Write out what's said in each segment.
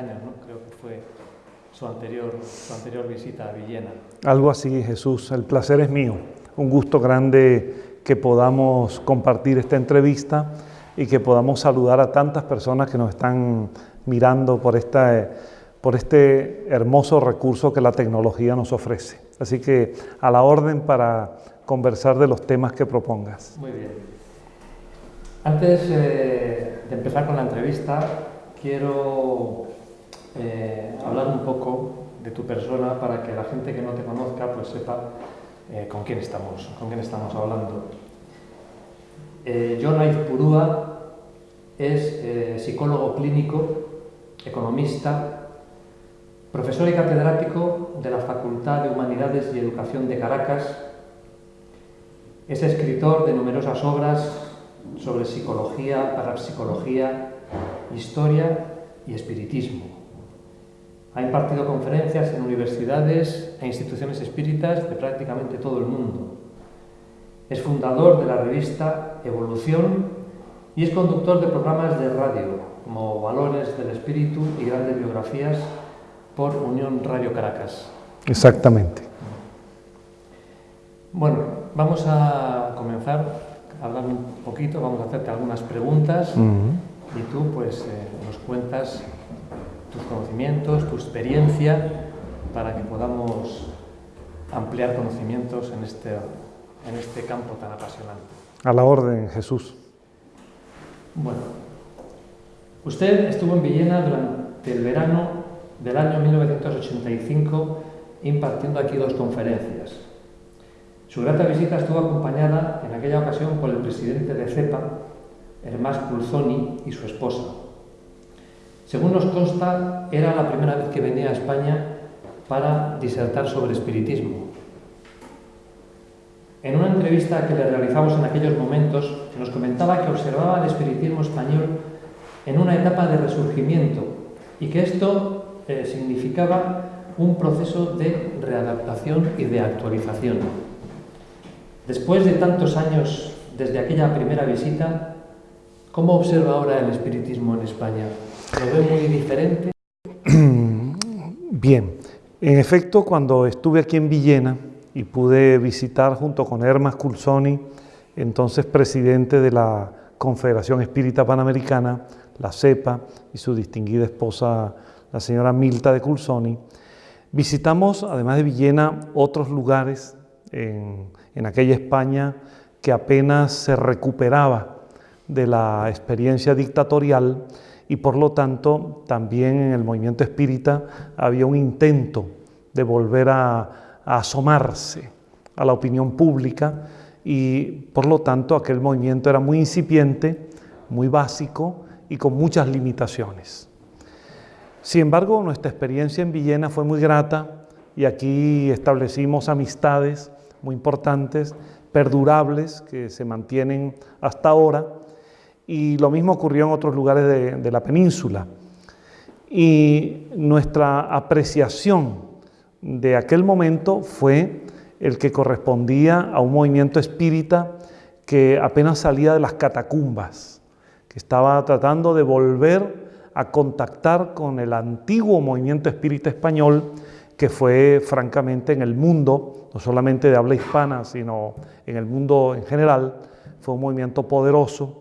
años, ¿no? creo que fue su anterior, su anterior visita a Villena. Algo así, Jesús. El placer es mío. Un gusto grande que podamos compartir esta entrevista y que podamos saludar a tantas personas que nos están mirando por, esta, por este hermoso recurso que la tecnología nos ofrece. Así que a la orden para conversar de los temas que propongas. Muy bien. Antes eh, de empezar con la entrevista, quiero eh, hablar un poco de tu persona para que la gente que no te conozca pues sepa eh, con, quién estamos, con quién estamos hablando. Eh, John Purúa es eh, psicólogo clínico, economista, profesor y catedrático de la Facultad de Humanidades y Educación de Caracas, es escritor de numerosas obras sobre psicología, parapsicología, historia y espiritismo. Ha impartido conferencias en universidades e instituciones espíritas de prácticamente todo el mundo. Es fundador de la revista Evolución y es conductor de programas de radio como Valores del Espíritu y grandes biografías por Unión Radio Caracas. Exactamente. Bueno, vamos a comenzar a hablar un poquito, vamos a hacerte algunas preguntas uh -huh. y tú pues eh, nos cuentas tus conocimientos, tu experiencia, para que podamos ampliar conocimientos en este, en este campo tan apasionante. A la orden, Jesús. Bueno, usted estuvo en Villena durante el verano del año 1985 impartiendo aquí dos conferencias. Su grata visita estuvo acompañada en aquella ocasión por el presidente de CEPA, Hermás Pulzoni, y su esposa, según nos consta, era la primera vez que venía a España para disertar sobre espiritismo. En una entrevista que le realizamos en aquellos momentos, nos comentaba que observaba el espiritismo español en una etapa de resurgimiento y que esto eh, significaba un proceso de readaptación y de actualización. Después de tantos años desde aquella primera visita, ¿cómo observa ahora el espiritismo en España? ¿Lo ve muy? Bien, en efecto, cuando estuve aquí en Villena y pude visitar junto con Hermas Cursoni, entonces presidente de la Confederación Espírita Panamericana, la CEPA, y su distinguida esposa, la señora Milta de Cursoni, visitamos, además de Villena, otros lugares en, en aquella España que apenas se recuperaba de la experiencia dictatorial y por lo tanto también en el movimiento espírita había un intento de volver a, a asomarse a la opinión pública y por lo tanto aquel movimiento era muy incipiente, muy básico y con muchas limitaciones. Sin embargo, nuestra experiencia en Villena fue muy grata y aquí establecimos amistades muy importantes, perdurables, que se mantienen hasta ahora y lo mismo ocurrió en otros lugares de, la península. Y nuestra apreciación de aquel momento fue el que correspondía a un movimiento espírita que apenas salía de las catacumbas, que estaba tratando de volver a contactar con el antiguo movimiento espírita español que fue francamente en el mundo, no solamente de habla hispana, sino en el mundo en general, fue un movimiento poderoso,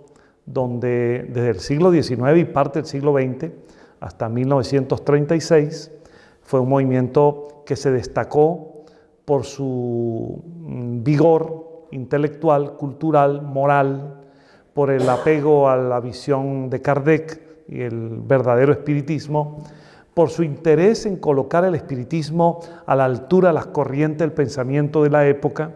donde desde el siglo XIX y parte del siglo XX hasta 1936 fue un movimiento que se destacó por su mm, vigor intelectual, cultural, moral, por el apego a la visión de Kardec y el verdadero espiritismo, por su interés en colocar el espiritismo a la altura de las corrientes del pensamiento de la época,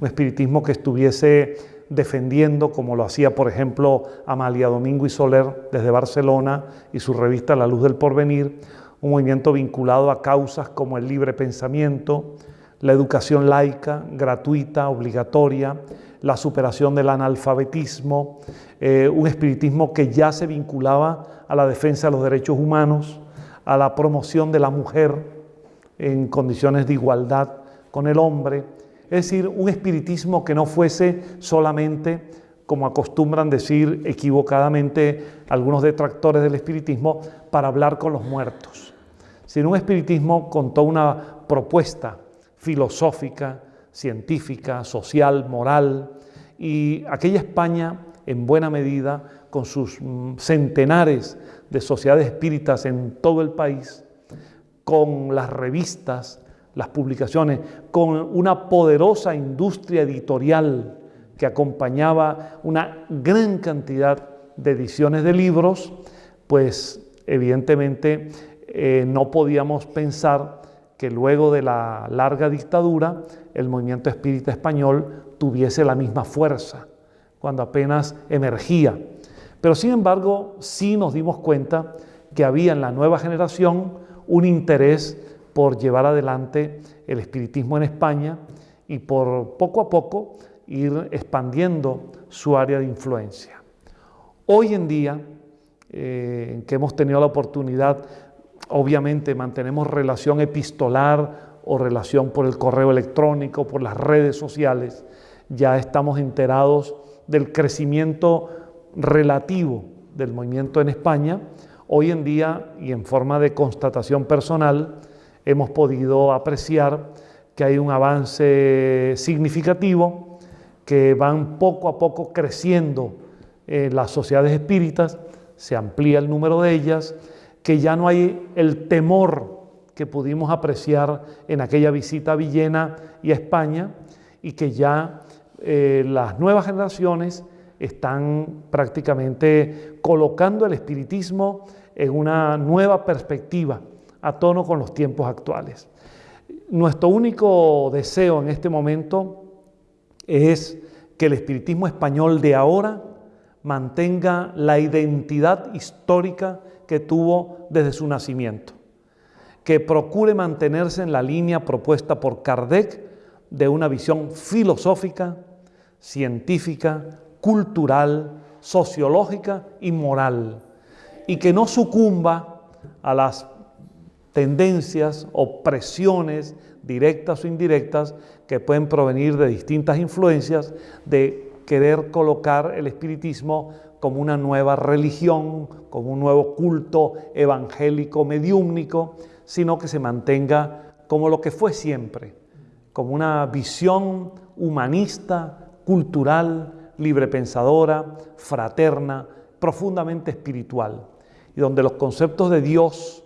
un espiritismo que estuviese defendiendo, como lo hacía por ejemplo Amalia Domingo y Soler desde Barcelona y su revista La Luz del Porvenir, un movimiento vinculado a causas como el libre pensamiento, la educación laica, gratuita, obligatoria, la superación del analfabetismo, eh, un espiritismo que ya se vinculaba a la defensa de los derechos humanos, a la promoción de la mujer en condiciones de igualdad con el hombre, es decir, un espiritismo que no fuese solamente, como acostumbran decir equivocadamente algunos detractores del espiritismo, para hablar con los muertos, sino un espiritismo con toda una propuesta filosófica, científica, social, moral, y aquella España, en buena medida, con sus mm, centenares de sociedades espíritas en todo el país, con las revistas, las publicaciones, con una poderosa industria editorial que acompañaba una gran cantidad de ediciones de libros, pues evidentemente eh, no podíamos pensar que luego de la larga dictadura el movimiento espírita español tuviese la misma fuerza, cuando apenas emergía. Pero sin embargo, sí nos dimos cuenta que había en la nueva generación un interés por llevar adelante el espiritismo en España y por poco a poco ir expandiendo su área de influencia. Hoy en día, eh, que hemos tenido la oportunidad, obviamente mantenemos relación epistolar o relación por el correo electrónico, por las redes sociales, ya estamos enterados del crecimiento relativo del movimiento en España. Hoy en día, y en forma de constatación personal, hemos podido apreciar que hay un avance significativo, que van poco a poco creciendo las sociedades espíritas, se amplía el número de ellas, que ya no hay el temor que pudimos apreciar en aquella visita a Villena y a España, y que ya eh, las nuevas generaciones están prácticamente colocando el espiritismo en una nueva perspectiva a tono con los tiempos actuales. Nuestro único deseo en este momento es que el espiritismo español de ahora mantenga la identidad histórica que tuvo desde su nacimiento, que procure mantenerse en la línea propuesta por Kardec de una visión filosófica, científica, cultural, sociológica y moral, y que no sucumba a las tendencias o presiones directas o indirectas que pueden provenir de distintas influencias de querer colocar el espiritismo como una nueva religión, como un nuevo culto evangélico mediúmnico, sino que se mantenga como lo que fue siempre, como una visión humanista, cultural, librepensadora, fraterna, profundamente espiritual, y donde los conceptos de Dios,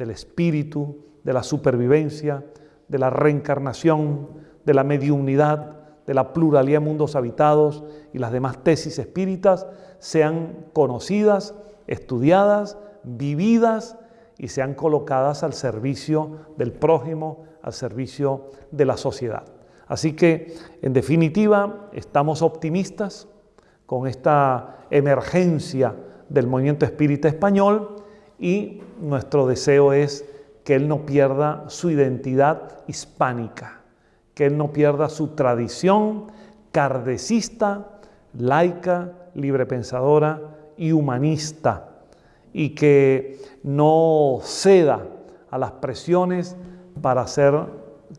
del espíritu, de la supervivencia, de la reencarnación, de la mediunidad, de la pluralidad de mundos habitados y las demás tesis espíritas sean conocidas, estudiadas, vividas y sean colocadas al servicio del prójimo, al servicio de la sociedad. Así que, en definitiva, estamos optimistas con esta emergencia del movimiento espírita español y nuestro deseo es que él no pierda su identidad hispánica, que él no pierda su tradición cardecista, laica, librepensadora y humanista, y que no ceda a las presiones para ser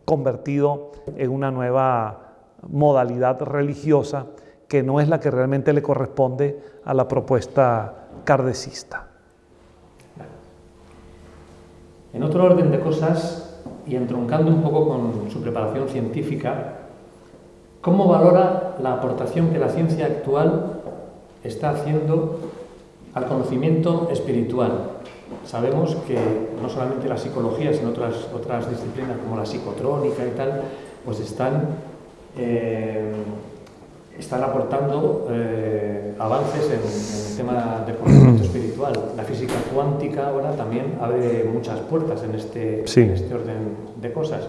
convertido en una nueva modalidad religiosa que no es la que realmente le corresponde a la propuesta cardecista. En otro orden de cosas, y entroncando un poco con su preparación científica, ¿cómo valora la aportación que la ciencia actual está haciendo al conocimiento espiritual? Sabemos que no solamente la psicología, sino otras, otras disciplinas como la psicotrónica y tal, pues están, eh, están aportando eh, avances en, el tema del conocimiento espiritual. La física cuántica ahora también abre muchas puertas en este, en este orden de cosas.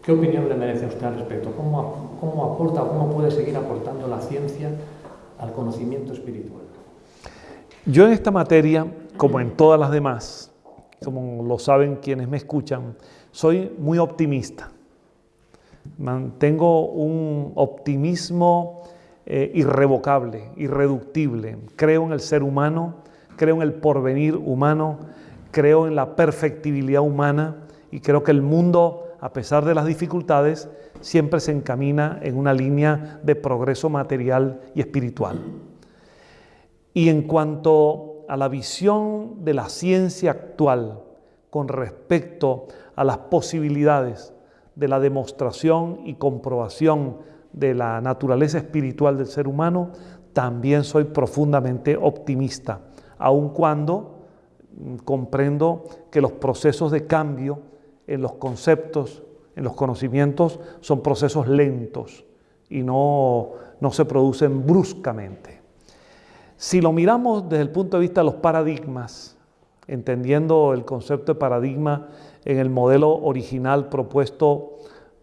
¿Qué opinión le merece a usted al respecto? ¿Cómo, ¿Cómo aporta o cómo puede seguir aportando la ciencia al conocimiento espiritual? Yo en esta materia como en todas las demás, como lo saben quienes me escuchan, soy muy optimista. Mantengo un optimismo eh, irrevocable, irreductible. Creo en el ser humano, creo en el porvenir humano, creo en la perfectibilidad humana y creo que el mundo, a pesar de las dificultades, siempre se encamina en una línea de progreso material y espiritual. Y en cuanto a la visión de la ciencia actual con respecto a las posibilidades de la demostración y comprobación de la naturaleza espiritual del ser humano, también soy profundamente optimista, aun cuando mm, comprendo que los procesos de cambio en los conceptos, en los conocimientos, son procesos lentos y no, no se producen bruscamente. Si lo miramos desde el punto de vista de los paradigmas, entendiendo el concepto de paradigma en el modelo original propuesto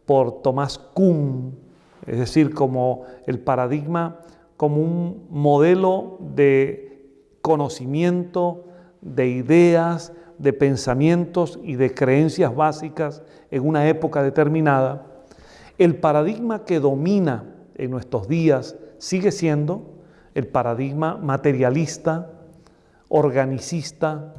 por Tomás Kuhn, es decir, como el paradigma como un modelo de conocimiento, de ideas, de pensamientos y de creencias básicas en una época determinada, el paradigma que domina en nuestros días sigue siendo el paradigma materialista, organicista,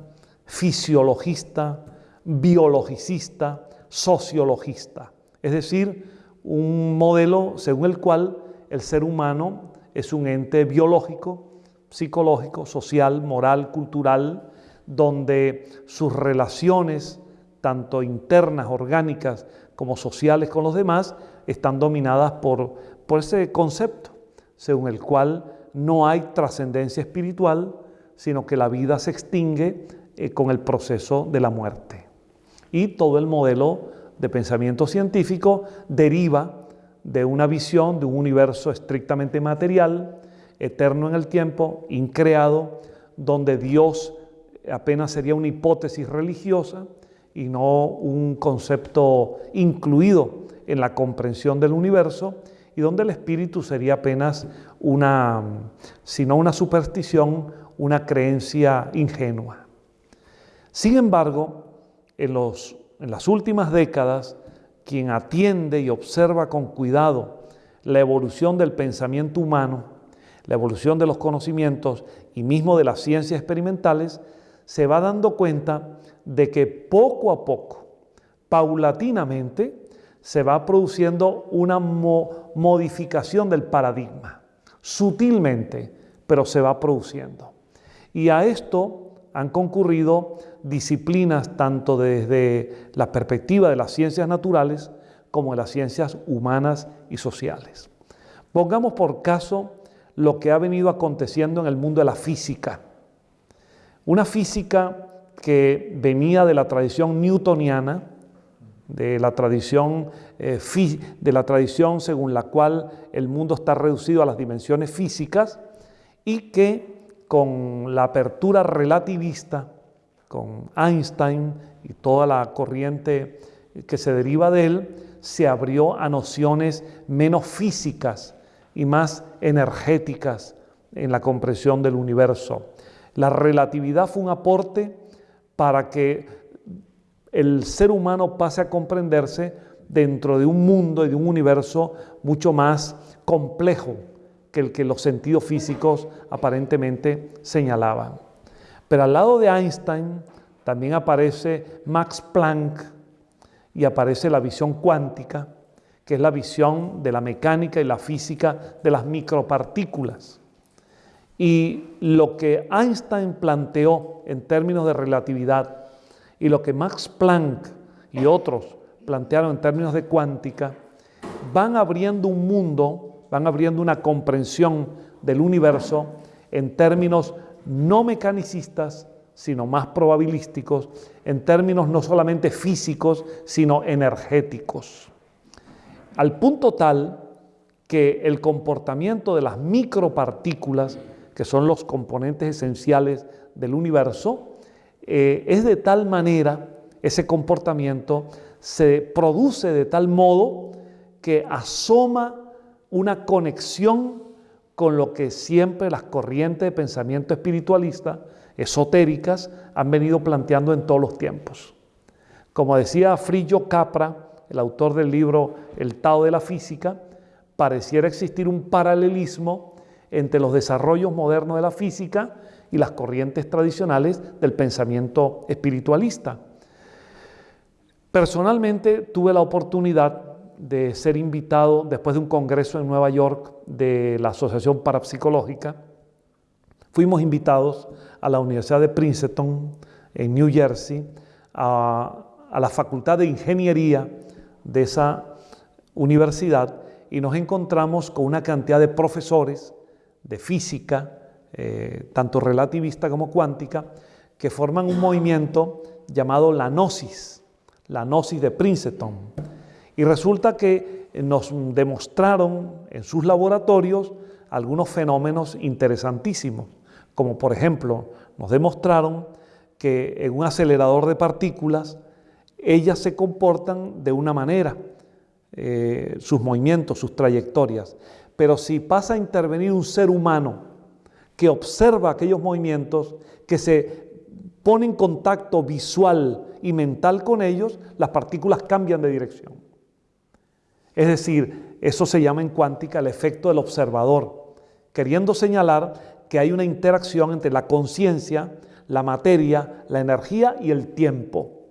fisiologista, biologicista, sociologista. Es decir, un modelo según el cual el ser humano es un ente biológico, psicológico, social, moral, cultural, donde sus relaciones, tanto internas, orgánicas, como sociales con los demás, están dominadas por, por ese concepto, según el cual no hay trascendencia espiritual, sino que la vida se extingue eh, con el proceso de la muerte. Y todo el modelo de pensamiento científico deriva de una visión de un universo estrictamente material, eterno en el tiempo, increado, donde Dios apenas sería una hipótesis religiosa y no un concepto incluido en la comprensión del universo, y donde el espíritu sería apenas una, sino una superstición, una creencia ingenua. Sin embargo, en, los, en las últimas décadas, quien atiende y observa con cuidado la evolución del pensamiento humano, la evolución de los conocimientos y mismo de las ciencias experimentales, se va dando cuenta de que poco a poco, paulatinamente, se va produciendo una modificación del paradigma, sutilmente, pero se va produciendo. Y a esto han concurrido disciplinas tanto desde la perspectiva de las ciencias naturales como de las ciencias humanas y sociales. Pongamos por caso lo que ha venido aconteciendo en el mundo de la física. Una física que venía de la tradición newtoniana, de la tradición, eh, de la tradición según la cual el mundo está reducido a las dimensiones físicas y que con la apertura relativista, con Einstein y toda la corriente que se deriva de él, se abrió a nociones menos físicas y más energéticas en la comprensión del universo. La relatividad fue un aporte para que el ser humano pase a comprenderse dentro de un mundo y de un universo mucho más complejo que el que los sentidos físicos aparentemente señalaban. Pero al lado de Einstein también aparece Max Planck y aparece la visión cuántica, que es la visión de la mecánica y la física de las micropartículas. Y lo que Einstein planteó en términos de relatividad y lo que Max Planck y otros plantearon en términos de cuántica, van abriendo un mundo, van abriendo una comprensión del universo en términos no mecanicistas, sino más probabilísticos, en términos no solamente físicos, sino energéticos. Al punto tal que el comportamiento de las micropartículas, que son los componentes esenciales del universo, eh, es de tal manera, ese comportamiento se produce de tal modo que asoma una conexión con lo que siempre las corrientes de pensamiento espiritualista, esotéricas, han venido planteando en todos los tiempos. Como decía Frillo Capra, el autor del libro El Tao de la Física, pareciera existir un paralelismo entre los desarrollos modernos de la física y las corrientes tradicionales del pensamiento espiritualista. Personalmente tuve la oportunidad de ser invitado después de un congreso en Nueva York de la Asociación Parapsicológica. Fuimos invitados a la Universidad de Princeton en New Jersey, a, la Facultad de Ingeniería de esa universidad y nos encontramos con una cantidad de profesores de física, eh, tanto relativista como cuántica, que forman un movimiento llamado la Gnosis, la Gnosis de Princeton. Y resulta que nos demostraron en sus laboratorios algunos fenómenos interesantísimos, como por ejemplo nos demostraron que en un acelerador de partículas ellas se comportan de una manera, eh, sus movimientos, sus trayectorias. Pero si pasa a intervenir un ser humano que observa aquellos movimientos, que se pone en contacto visual y mental con ellos, las partículas cambian de dirección. Es decir, eso se llama en cuántica el efecto del observador, queriendo señalar que hay una interacción entre la conciencia, la materia, la energía y el tiempo.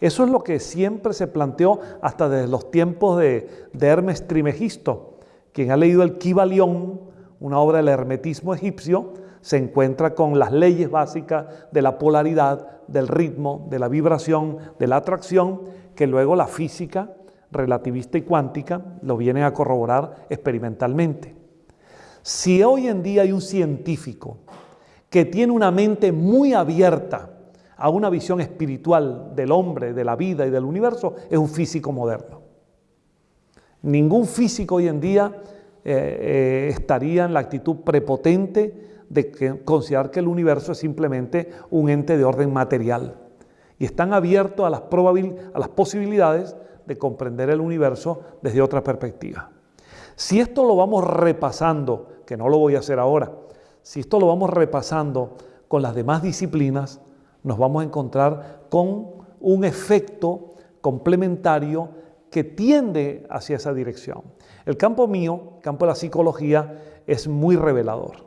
Eso es lo que siempre se planteó hasta desde los tiempos de, Hermes Trimegisto. Quien ha leído el Kybalión, una obra del hermetismo egipcio, se encuentra con las leyes básicas de la polaridad, del ritmo, de la vibración, de la atracción, que luego la física relativista y cuántica lo vienen a corroborar experimentalmente. Si hoy en día hay un científico que tiene una mente muy abierta a una visión espiritual del hombre, de la vida y del universo, es un físico moderno. Ningún físico hoy en día eh, eh, estaría en la actitud prepotente de considerar que el universo es simplemente un ente de orden material. Y están abiertos a las, a las posibilidades de comprender el universo desde otra perspectiva. Si esto lo vamos repasando, que no lo voy a hacer ahora, si esto lo vamos repasando con las demás disciplinas, nos vamos a encontrar con un efecto complementario que tiende hacia esa dirección. El campo mío, el campo de la psicología, es muy revelador.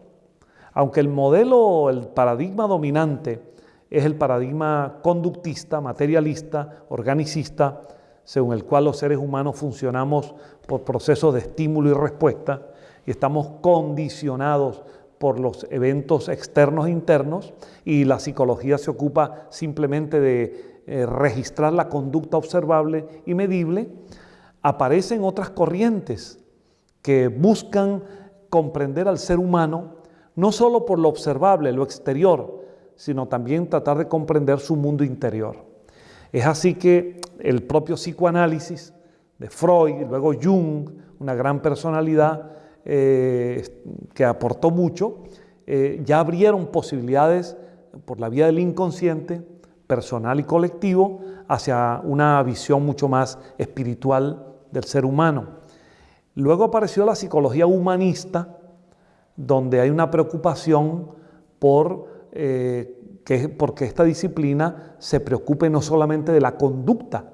Aunque el modelo, el paradigma dominante es el paradigma conductista, materialista, organicista, según el cual los seres humanos funcionamos por procesos de estímulo y respuesta y estamos condicionados por los eventos externos e internos y la psicología se ocupa simplemente de eh, registrar la conducta observable y medible, aparecen otras corrientes que buscan comprender al ser humano no solo por lo observable, lo exterior, sino también tratar de comprender su mundo interior. Es así que el propio psicoanálisis de Freud, luego Jung, una gran personalidad, eh, que aportó mucho, eh, ya abrieron posibilidades por la vía del inconsciente, personal y colectivo, hacia una visión mucho más espiritual del ser humano. Luego apareció la psicología humanista, donde hay una preocupación por eh, que, porque esta disciplina se preocupe no solamente de la conducta,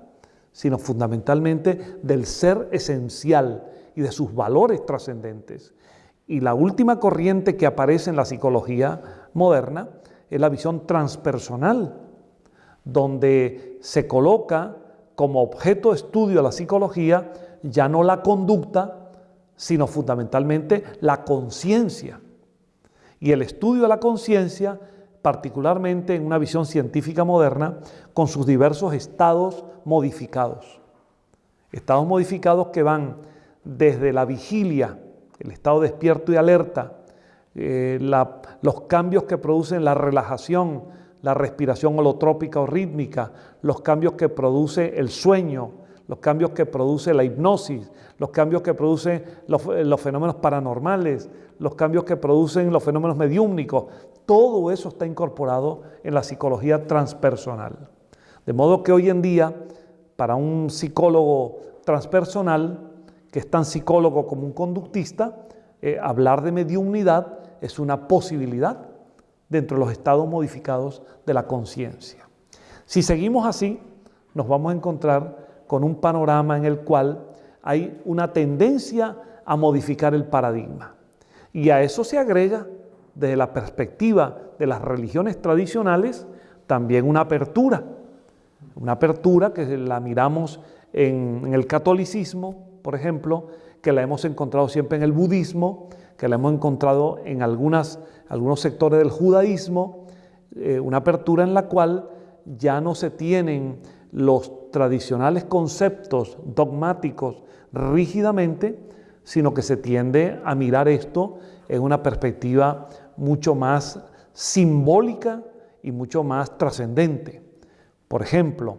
sino fundamentalmente del ser esencial, y de sus valores trascendentes. Y la última corriente que aparece en la psicología moderna es la visión transpersonal, donde se coloca como objeto de estudio de la psicología ya no la conducta, sino fundamentalmente la conciencia. Y el estudio de la conciencia, particularmente en una visión científica moderna, con sus diversos estados modificados. Estados modificados que van desde la vigilia, el estado despierto y alerta, eh, los cambios que producen la relajación, la respiración holotrópica o rítmica, los cambios que produce el sueño, los cambios que produce la hipnosis, los cambios que producen los, los fenómenos paranormales, los cambios que producen los fenómenos mediúmnicos, todo eso está incorporado en la psicología transpersonal. De modo que hoy en día, para un psicólogo transpersonal, que es tan psicólogo como un conductista, eh, hablar de mediunidad es una posibilidad dentro de los estados modificados de la conciencia. Si seguimos así, nos vamos a encontrar con un panorama en el cual hay una tendencia a modificar el paradigma. Y a eso se agrega, desde la perspectiva de las religiones tradicionales, también una apertura. Una apertura que la miramos en, el catolicismo, por ejemplo, que la hemos encontrado siempre en el budismo, que la hemos encontrado en algunos sectores del judaísmo, eh, una apertura en la cual ya no se tienen los tradicionales conceptos dogmáticos rígidamente, sino que se tiende a mirar esto en una perspectiva mucho más simbólica y mucho más trascendente. Por ejemplo,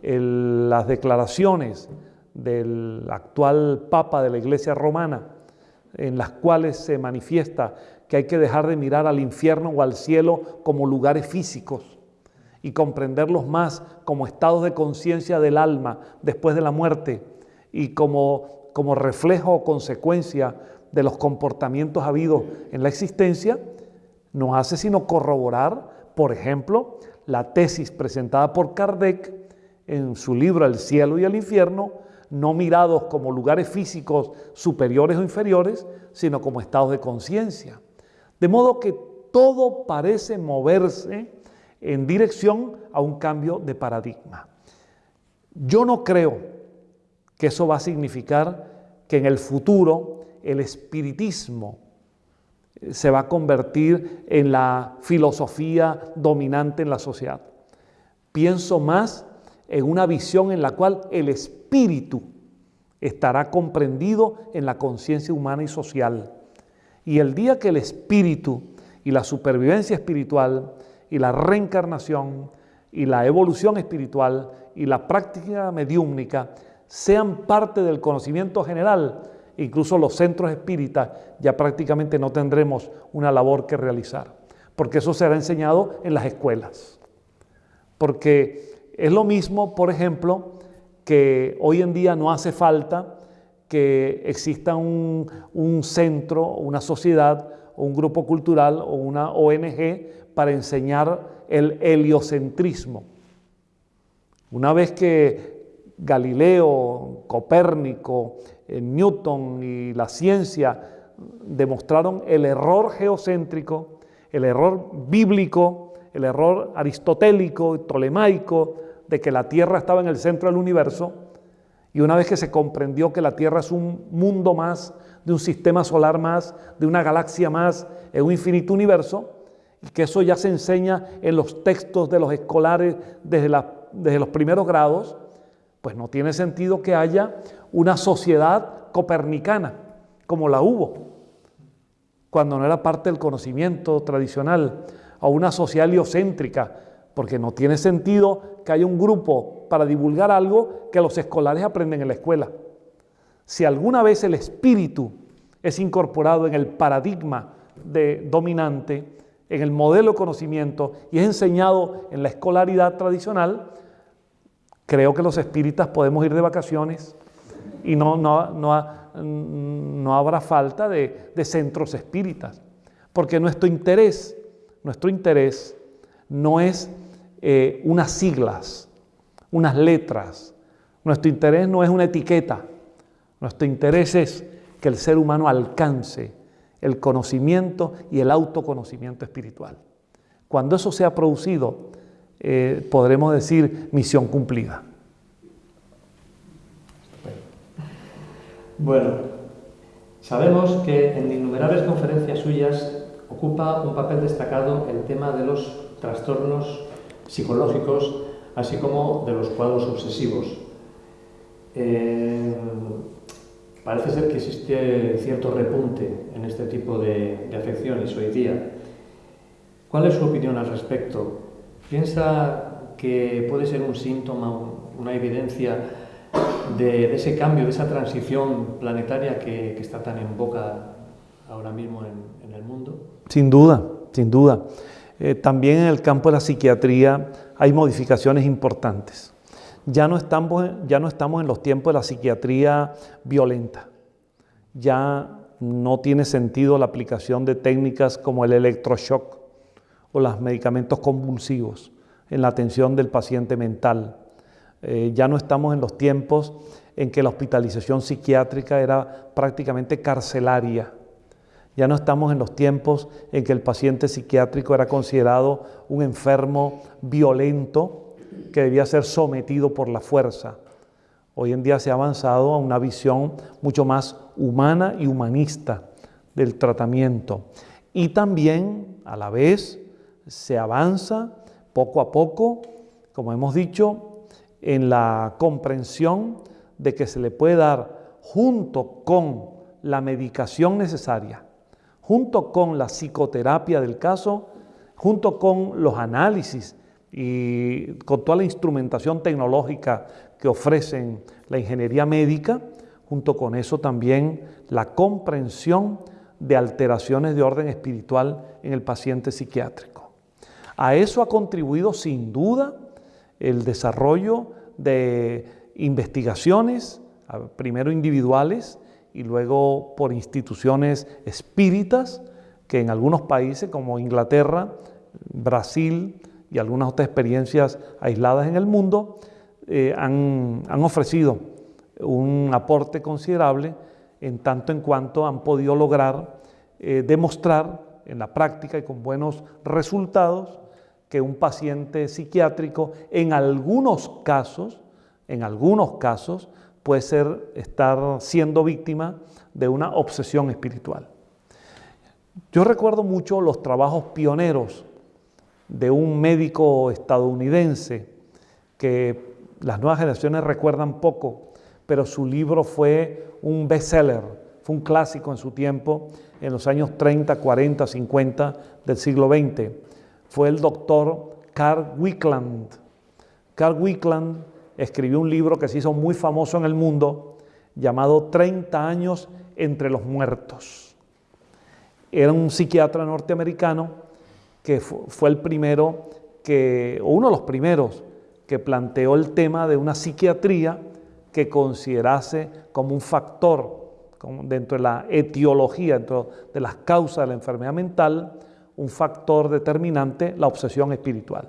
las declaraciones del actual Papa de la Iglesia Romana, en las cuales se manifiesta que hay que dejar de mirar al infierno o al cielo como lugares físicos y comprenderlos más como estados de conciencia del alma después de la muerte y como, como reflejo o consecuencia de los comportamientos habidos en la existencia, no hace sino corroborar, por ejemplo, la tesis presentada por Kardec en su libro El cielo y el infierno, no mirados como lugares físicos superiores o inferiores, sino como estados de conciencia. De modo que todo parece moverse en dirección a un cambio de paradigma. Yo no creo que eso va a significar que en el futuro el espiritismo se va a convertir en la filosofía dominante en la sociedad. Pienso más en una visión en la cual el espíritu estará comprendido en la conciencia humana y social. Y el día que el espíritu y la supervivencia espiritual y la reencarnación y la evolución espiritual y la práctica mediúmnica sean parte del conocimiento general, incluso los centros espíritas ya prácticamente no tendremos una labor que realizar, porque eso será enseñado en las escuelas. Porque es lo mismo, por ejemplo, que hoy en día no hace falta que exista un, un centro, una sociedad, un grupo cultural o una ONG para enseñar el heliocentrismo. Una vez que Galileo, Copérnico, eh, Newton y la ciencia demostraron el error geocéntrico, el error bíblico, el error aristotélico y tolemaico de que la Tierra estaba en el centro del universo, y una vez que se comprendió que la Tierra es un mundo más, de un sistema solar más, de una galaxia más, en un infinito universo, que eso ya se enseña en los textos de los escolares desde, desde los primeros grados, pues no tiene sentido que haya una sociedad copernicana como la hubo, cuando no era parte del conocimiento tradicional, o una sociedad heliocéntrica, porque no tiene sentido que haya un grupo para divulgar algo que los escolares aprenden en la escuela. Si alguna vez el espíritu es incorporado en el paradigma de dominante, en el modelo de conocimiento y es enseñado en la escolaridad tradicional, creo que los espíritas podemos ir de vacaciones y no, no, no, habrá falta de, de centros espíritas, porque nuestro interés, nuestro interés no es eh, unas siglas, unas letras, nuestro interés no es una etiqueta, nuestro interés es que el ser humano alcance el conocimiento y el autoconocimiento espiritual. Cuando eso sea producido, eh, podremos decir misión cumplida. Bueno, sabemos que en innumerables conferencias suyas ocupa un papel destacado el tema de los trastornos psicológicos, así como de los cuadros obsesivos. Eh, Parece ser que existe cierto repunte en este tipo de, afecciones hoy día. ¿Cuál es su opinión al respecto? ¿Piensa que puede ser un síntoma, una evidencia de, ese cambio, de esa transición planetaria que, está tan en boca ahora mismo en, el mundo? Sin duda, sin duda. Eh, también en el campo de la psiquiatría hay modificaciones importantes. Ya no, estamos, ya no estamos en los tiempos de la psiquiatría violenta. Ya no tiene sentido la aplicación de técnicas como el electroshock o los medicamentos convulsivos en la atención del paciente mental. Eh, ya no estamos en los tiempos en que la hospitalización psiquiátrica era prácticamente carcelaria. Ya no estamos en los tiempos en que el paciente psiquiátrico era considerado un enfermo violento que debía ser sometido por la fuerza. Hoy en día se ha avanzado a una visión mucho más humana y humanista del tratamiento. Y también, a la vez, se avanza poco a poco, como hemos dicho, en la comprensión de que se le puede dar junto con la medicación necesaria, junto con la psicoterapia del caso, junto con los análisis y con toda la instrumentación tecnológica que ofrecen la ingeniería médica, junto con eso también la comprensión de alteraciones de orden espiritual en el paciente psiquiátrico. A eso ha contribuido sin duda el desarrollo de investigaciones, primero individuales y luego por instituciones espíritas, que en algunos países como Inglaterra, Brasil y algunas otras experiencias aisladas en el mundo, eh, han, ofrecido un aporte considerable en tanto en cuanto han podido lograr eh, demostrar en la práctica y con buenos resultados que un paciente psiquiátrico en algunos casos, en algunos casos, puede ser estar siendo víctima de una obsesión espiritual. Yo recuerdo mucho los trabajos pioneros de un médico estadounidense que las nuevas generaciones recuerdan poco, pero su libro fue un bestseller, fue un clásico en su tiempo, en los años 30, 40, 50 del siglo XX. Fue el doctor Carl Wickland. Carl Wickland escribió un libro que se hizo muy famoso en el mundo llamado 30 años entre los muertos. Era un psiquiatra norteamericano que fue el primero que, o uno de los primeros que planteó el tema de una psiquiatría que considerase como un factor dentro de la etiología, dentro de las causas de la enfermedad mental, un factor determinante, la obsesión espiritual.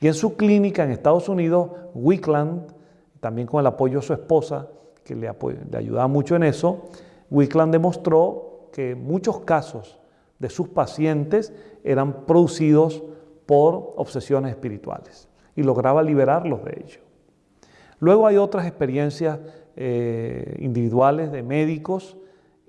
Y en su clínica en Estados Unidos, Wickland, también con el apoyo de su esposa, que le, le ayudaba mucho en eso, Wickland demostró que muchos casos de sus pacientes eran producidos por obsesiones espirituales y lograba liberarlos de ello. Luego hay otras experiencias eh, individuales de médicos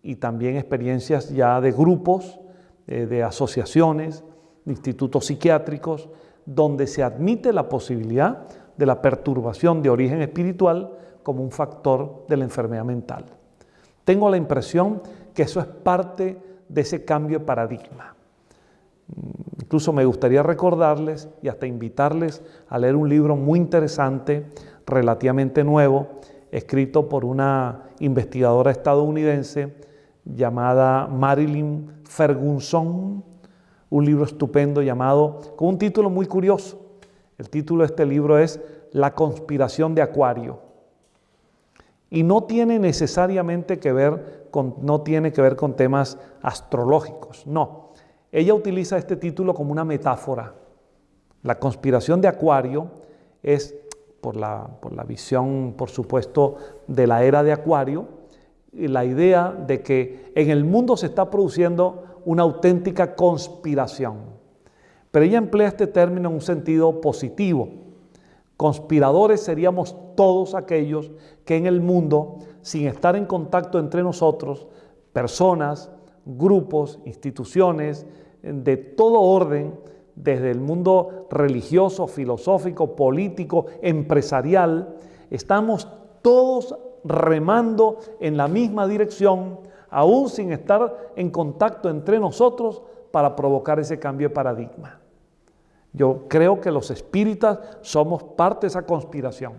y también experiencias ya de grupos, eh, de asociaciones, de institutos psiquiátricos, donde se admite la posibilidad de la perturbación de origen espiritual como un factor de la enfermedad mental. Tengo la impresión que eso es parte de ese cambio de paradigma. Incluso me gustaría recordarles y hasta invitarles a leer un libro muy interesante, relativamente nuevo, escrito por una investigadora estadounidense llamada Marilyn Ferguson, un libro estupendo llamado, con un título muy curioso. El título de este libro es La conspiración de Acuario. Y no tiene necesariamente que ver con, no tiene que ver con temas astrológicos, no ella utiliza este título como una metáfora. La conspiración de Acuario es, por la, por la visión, por supuesto, de la era de Acuario, la idea de que en el mundo se está produciendo una auténtica conspiración. Pero ella emplea este término en un sentido positivo. Conspiradores seríamos todos aquellos que en el mundo, sin estar en contacto entre nosotros, personas, grupos, instituciones de todo orden, desde el mundo religioso, filosófico, político, empresarial, estamos todos remando en la misma dirección, aún sin estar en contacto entre nosotros para provocar ese cambio de paradigma. Yo creo que los espíritas somos parte de esa conspiración,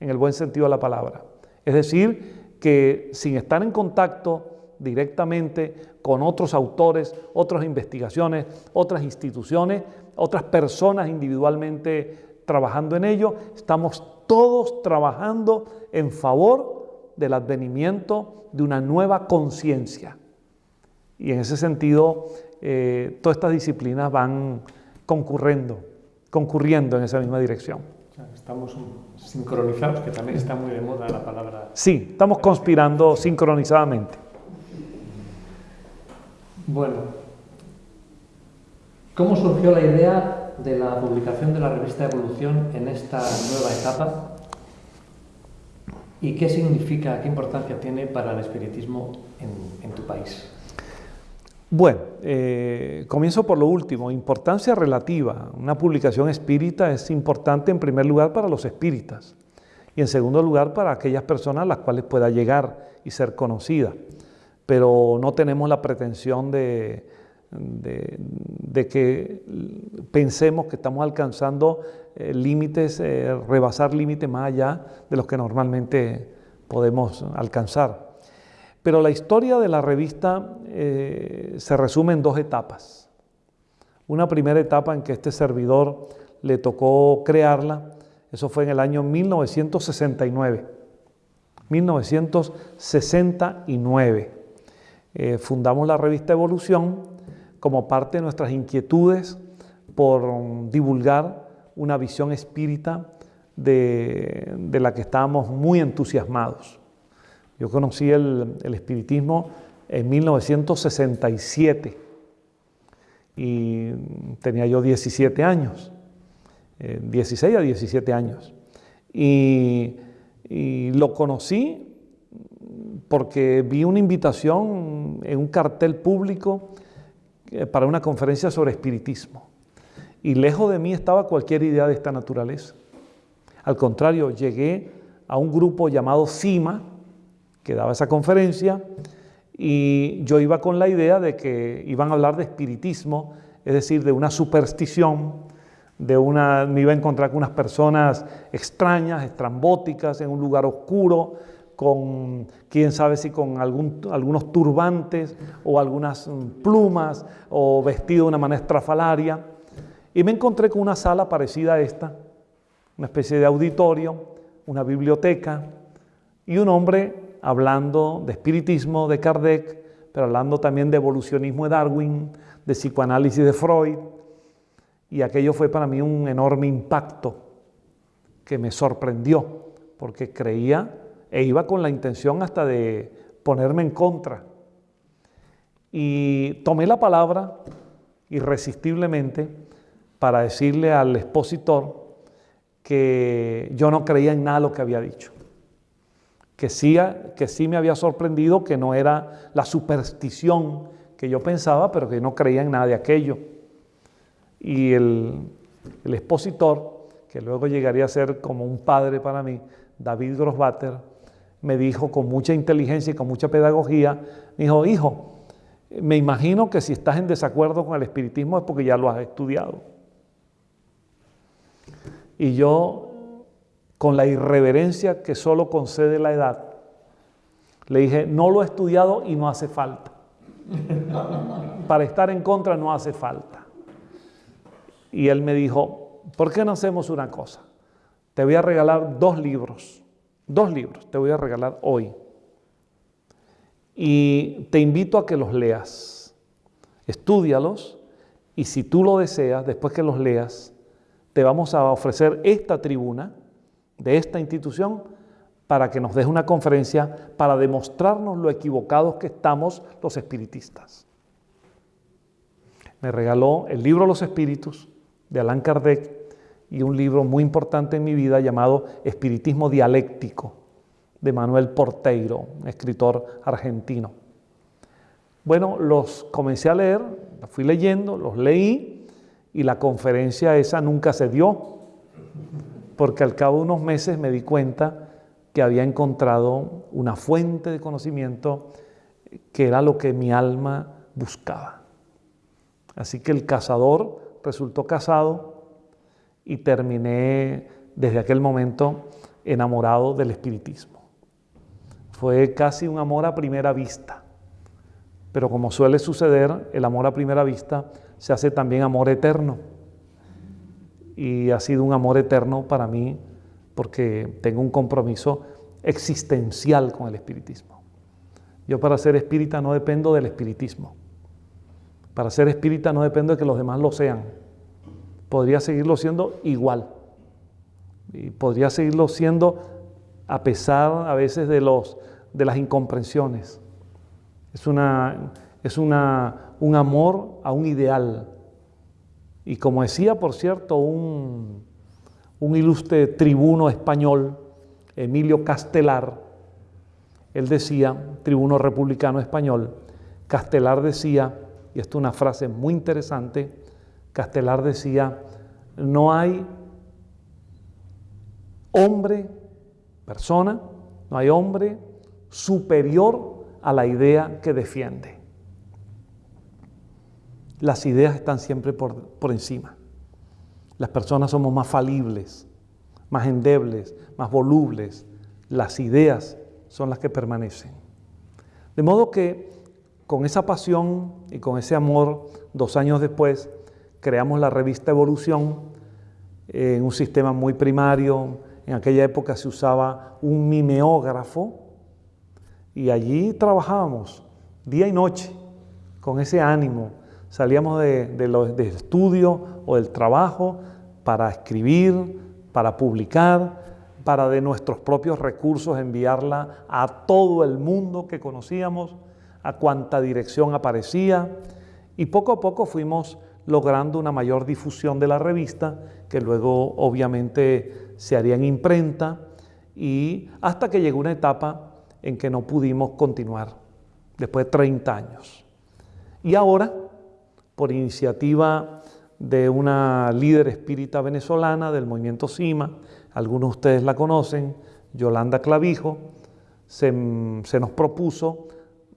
en el buen sentido de la palabra. Es decir, que sin estar en contacto directamente con otros autores, otras investigaciones, otras instituciones, otras personas individualmente trabajando en ello. Estamos todos trabajando en favor del advenimiento de una nueva conciencia. Y en ese sentido, eh, todas estas disciplinas van concurriendo, concurriendo en esa misma dirección. Estamos sincronizados, que también está muy de moda la palabra. Sí, estamos conspirando sincronizadamente. Bueno, ¿cómo surgió la idea de la publicación de la revista Evolución en esta nueva etapa? ¿Y qué significa, qué importancia tiene para el espiritismo en, tu país? Bueno, eh, comienzo por lo último, importancia relativa. Una publicación espírita es importante en primer lugar para los espíritas y en segundo lugar para aquellas personas a las cuales pueda llegar y ser conocida. Pero no tenemos la pretensión de, que pensemos que estamos alcanzando eh, límites, eh, rebasar límites más allá de los que normalmente podemos alcanzar. Pero la historia de la revista eh, se resume en dos etapas. Una primera etapa en que este servidor le tocó crearla, eso fue en el año 1969. 1969. Fundamos la revista Evolución como parte de nuestras inquietudes por divulgar una visión espírita de, la que estábamos muy entusiasmados. Yo conocí el, espiritismo en 1967 y tenía yo 17 años, 16 eh, a 17 años. Y lo conocí porque vi una invitación en un cartel público eh, para una conferencia sobre espiritismo. Y lejos de mí estaba cualquier idea de esta naturaleza. Al contrario, llegué a un grupo llamado CIMA, que daba esa conferencia, y yo iba con la idea de que iban a hablar de espiritismo, es decir, de una superstición, de una, me iba a encontrar con unas personas extrañas, estrambóticas, en un lugar oscuro, con, quién sabe si con algunos turbantes o algunas mm, plumas o vestido de una manera estrafalaria. Y me encontré con una sala parecida a esta, una especie de auditorio, una biblioteca y un hombre hablando de espiritismo de Kardec, pero hablando también de evolucionismo de Darwin, de psicoanálisis de Freud. Y aquello fue para mí un enorme impacto que me sorprendió, porque creía e iba con la intención hasta de ponerme en contra. Y tomé la palabra irresistiblemente para decirle al expositor que yo no creía en nada lo que había dicho, que sí, que sí me había sorprendido que no era la superstición que yo pensaba, pero que no creía en nada de aquello. Y el, expositor, que luego llegaría a ser como un padre para mí, David Grossbatter, me dijo con mucha inteligencia y con mucha pedagogía, me dijo, hijo, me imagino que si estás en desacuerdo con el espiritismo es porque ya lo has estudiado. Y yo, con la irreverencia que solo concede la edad, le dije, no lo he estudiado y no hace falta. Para estar en contra no hace falta. Y él me dijo, ¿por qué no hacemos una cosa? Te voy a regalar dos libros Dos libros te voy a regalar hoy. Y te invito a que los leas. Estudialos y si tú lo deseas, después que los leas, te vamos a ofrecer esta tribuna de esta institución para que nos des una conferencia para demostrarnos lo equivocados que estamos los espiritistas. Me regaló el libro Los Espíritus de Allan Kardec y un libro muy importante en mi vida llamado Espiritismo Dialéctico de Manuel Porteiro, escritor argentino. Bueno, los comencé a leer, los fui leyendo, los leí y la conferencia esa nunca se dio, porque al cabo de unos meses me di cuenta que había encontrado una fuente de conocimiento que era lo que mi alma buscaba. Así que el cazador resultó casado y terminé desde aquel momento enamorado del espiritismo. Fue casi un amor a primera vista, pero como suele suceder, el amor a primera vista se hace también amor eterno. Y ha sido un amor eterno para mí porque tengo un compromiso existencial con el espiritismo. Yo para ser espírita no dependo del espiritismo. Para ser espírita no dependo de que los demás lo sean podría seguirlo siendo igual. y podría seguirlo siendo a pesar a veces de, los, de las incomprensiones. Es, una, es una, un amor a un ideal. Y como decía, por cierto, un, un ilustre tribuno español, Emilio Castelar, él decía, tribuno republicano español, Castelar decía, y esto es una frase muy interesante, Castelar decía, no hay hombre, persona, no hay hombre superior a la idea que defiende. Las ideas están siempre por, por encima. Las personas somos más falibles, más endebles, más volubles. Las ideas son las que permanecen. De modo que con esa pasión y con ese amor, dos años después, creamos la revista Evolución en un sistema muy primario. En aquella época se usaba un mimeógrafo y allí trabajábamos día y noche con ese ánimo. Salíamos de, del estudio o del trabajo para escribir, para publicar, para de nuestros propios recursos enviarla a todo el mundo que conocíamos, a cuanta dirección aparecía, y poco a poco fuimos logrando una mayor difusión de la revista, que luego obviamente se haría en imprenta, y hasta que llegó una etapa en que no pudimos continuar, después de 30 años. Y ahora, por iniciativa de una líder espírita venezolana del movimiento CIMA, algunos de ustedes la conocen, Yolanda Clavijo, se, se nos propuso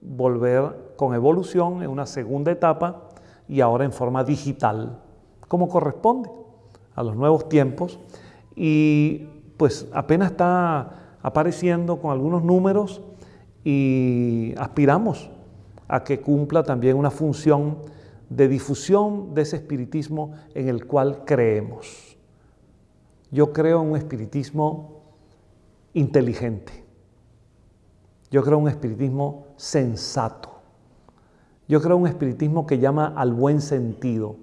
volver con evolución en una segunda etapa y ahora en forma digital, como corresponde a los nuevos tiempos. Y pues apenas está apareciendo con algunos números y aspiramos a que cumpla también una función de difusión de ese espiritismo en el cual creemos. Yo creo en un espiritismo inteligente. Yo creo en un espiritismo sensato. Yo creo un espiritismo que llama al buen sentido.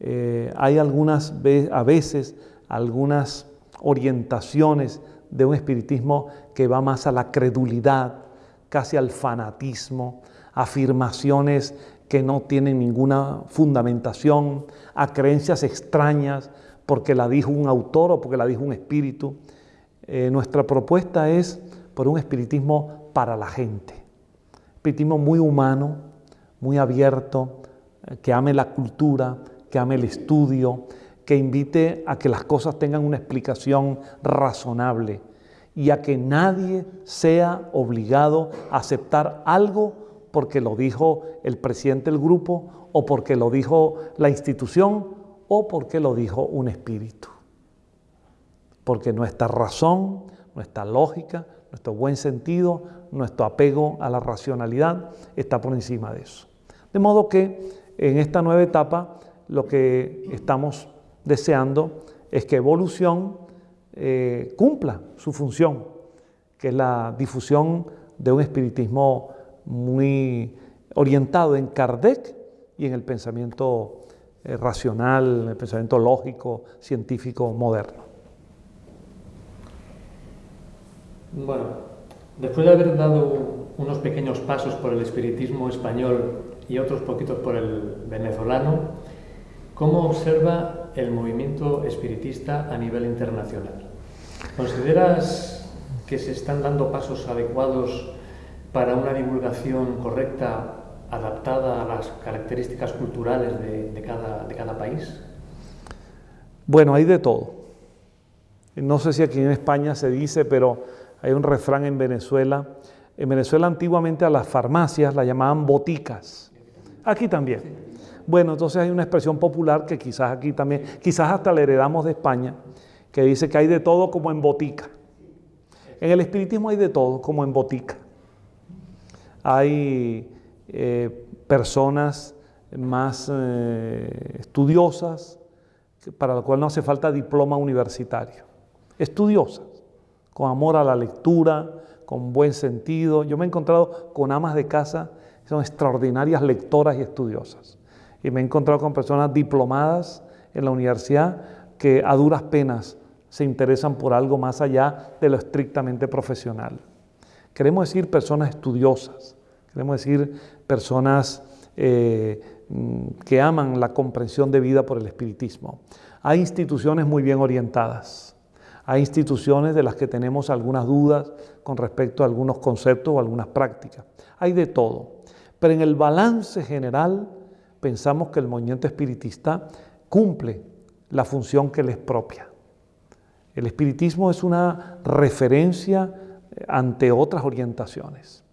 Eh, hay algunas a veces algunas orientaciones de un espiritismo que va más a la credulidad, casi al fanatismo, afirmaciones que no tienen ninguna fundamentación, a creencias extrañas, porque la dijo un autor o porque la dijo un espíritu. Eh, nuestra propuesta es por un espiritismo para la gente. Muy humano, muy abierto, eh, que ame la cultura, que ame el estudio, que invite a que las cosas tengan una explicación razonable y a que nadie sea obligado a aceptar algo porque lo dijo el presidente del grupo o porque lo dijo la institución o porque lo dijo un espíritu. Porque nuestra razón, nuestra lógica, nuestro buen sentido, nuestro apego a la racionalidad está por encima de eso. De modo que en esta nueva etapa lo que estamos deseando es que evolución eh, cumpla su función, que es la difusión de un espiritismo muy orientado en Kardec y en el pensamiento eh, racional, el pensamiento lógico, científico, moderno. Bueno, después de haber dado unos pequeños pasos por el espiritismo español y otros poquitos por el venezolano, ¿cómo observa el movimiento espiritista a nivel internacional? ¿Consideras que se están dando pasos adecuados para una divulgación correcta adaptada a las características culturales de, cada, país? Bueno, hay de todo. No sé si aquí en España se dice, pero hay un refrán en Venezuela. En Venezuela antiguamente a las farmacias la llamaban boticas. Aquí también. Bueno, entonces hay una expresión popular que quizás aquí también, quizás hasta la heredamos de España, que dice que hay de todo como en botica. En el espiritismo hay de todo como en botica. Hay eh, personas más eh, estudiosas, para lo cual no hace falta diploma universitario. Estudiosas, con amor a la lectura, con buen sentido. Yo me he encontrado con amas de casa que son extraordinarias lectoras y estudiosas. Y me he encontrado con personas diplomadas en la universidad, que a duras penas se interesan por algo más allá de lo estrictamente profesional. Queremos decir personas estudiosas, queremos decir personas eh, mm, que aman la comprensión de vida por el espiritismo. Hay instituciones muy bien orientadas, hay instituciones de las que tenemos algunas dudas con respecto a algunos conceptos o algunas prácticas. Hay de todo. Pero en el balance general pensamos que el movimiento espiritista cumple la función que le es propia. El espiritismo es una referencia eh, ante otras orientaciones.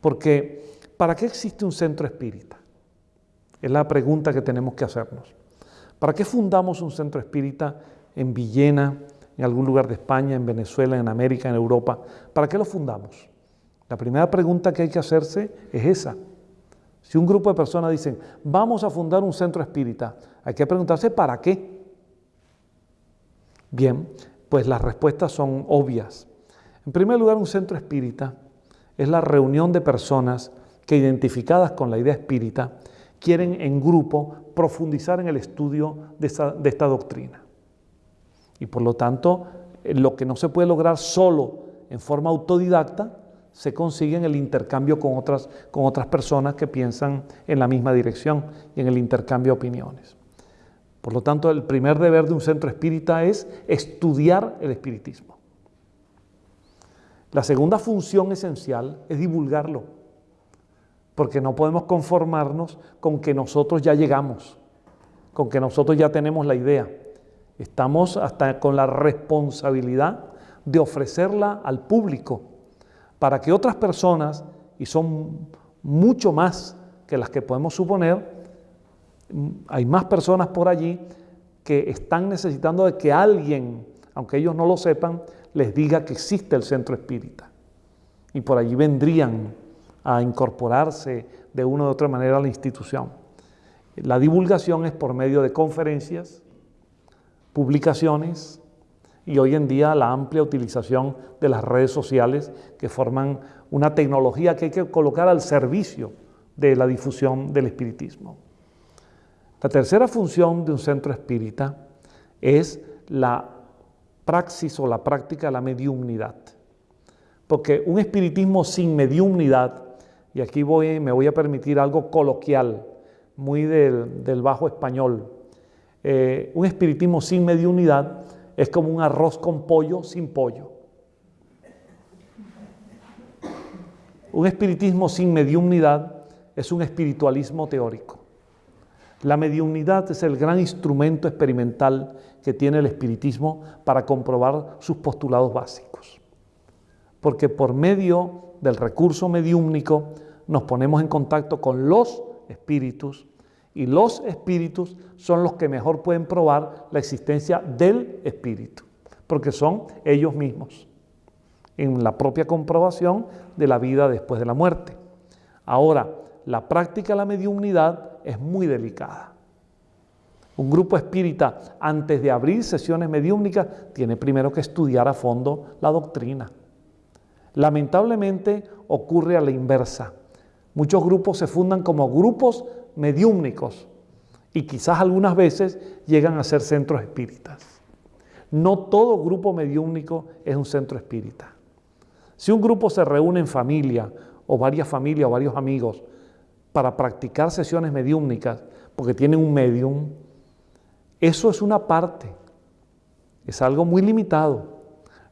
Porque, ¿para qué existe un centro espírita? Es la pregunta que tenemos que hacernos. ¿Para qué fundamos un centro espírita en Villena, en algún lugar de España, en Venezuela, en América, en Europa. ¿Para qué lo fundamos? La primera pregunta que hay que hacerse es esa. Si un grupo de personas dicen, vamos a fundar un centro espírita, hay que preguntarse ¿para qué? Bien, pues las respuestas son obvias. En primer lugar, un centro espírita es la reunión de personas que identificadas con la idea espírita quieren en grupo profundizar en el estudio de, de esta doctrina. Y por lo tanto, eh, lo que no se puede lograr solo en forma autodidacta, se consigue en el intercambio con otras, con otras personas que piensan en la misma dirección y en el intercambio de opiniones. Por lo tanto, el primer deber de un centro espírita es estudiar el espiritismo. La segunda función esencial es divulgarlo, porque no podemos conformarnos con que nosotros ya llegamos, con que nosotros ya tenemos la idea. Estamos hasta con la responsabilidad de ofrecerla al público para que otras personas, y son mucho más que las que podemos suponer, hay más personas por allí que están necesitando de que alguien, aunque ellos no lo sepan, les diga que existe el centro espírita. Y por allí vendrían a incorporarse de una u otra manera a la institución. La divulgación es por medio de conferencias, publicaciones y hoy en día la amplia utilización de las redes sociales que forman una tecnología que hay que colocar al servicio de la difusión del espiritismo. La tercera función de un centro espírita es la praxis o la práctica de la mediumnidad. Porque un espiritismo sin mediumnidad, y aquí voy, me voy a permitir algo coloquial, muy del, del bajo español, eh, un espiritismo sin mediunidad es como un arroz con pollo sin pollo. Un espiritismo sin mediunidad es un espiritualismo teórico. La mediunidad es el gran instrumento experimental que tiene el espiritismo para comprobar sus postulados básicos. Porque por medio del recurso mediúmnico nos ponemos en contacto con los espíritus y los espíritus son los que mejor pueden probar la existencia del espíritu, porque son ellos mismos, en la propia comprobación de la vida después de la muerte. Ahora, la práctica de la mediumnidad es muy delicada. Un grupo espírita, antes de abrir sesiones mediúmnicas, tiene primero que estudiar a fondo la doctrina. Lamentablemente ocurre a la inversa. Muchos grupos se fundan como grupos mediúmnicos y quizás algunas veces llegan a ser centros espíritas. No todo grupo mediúmnico es un centro espírita. Si un grupo se reúne en familia o varias familias o varios amigos para practicar sesiones mediúmnicas porque tienen un medium, eso es una parte, es algo muy limitado.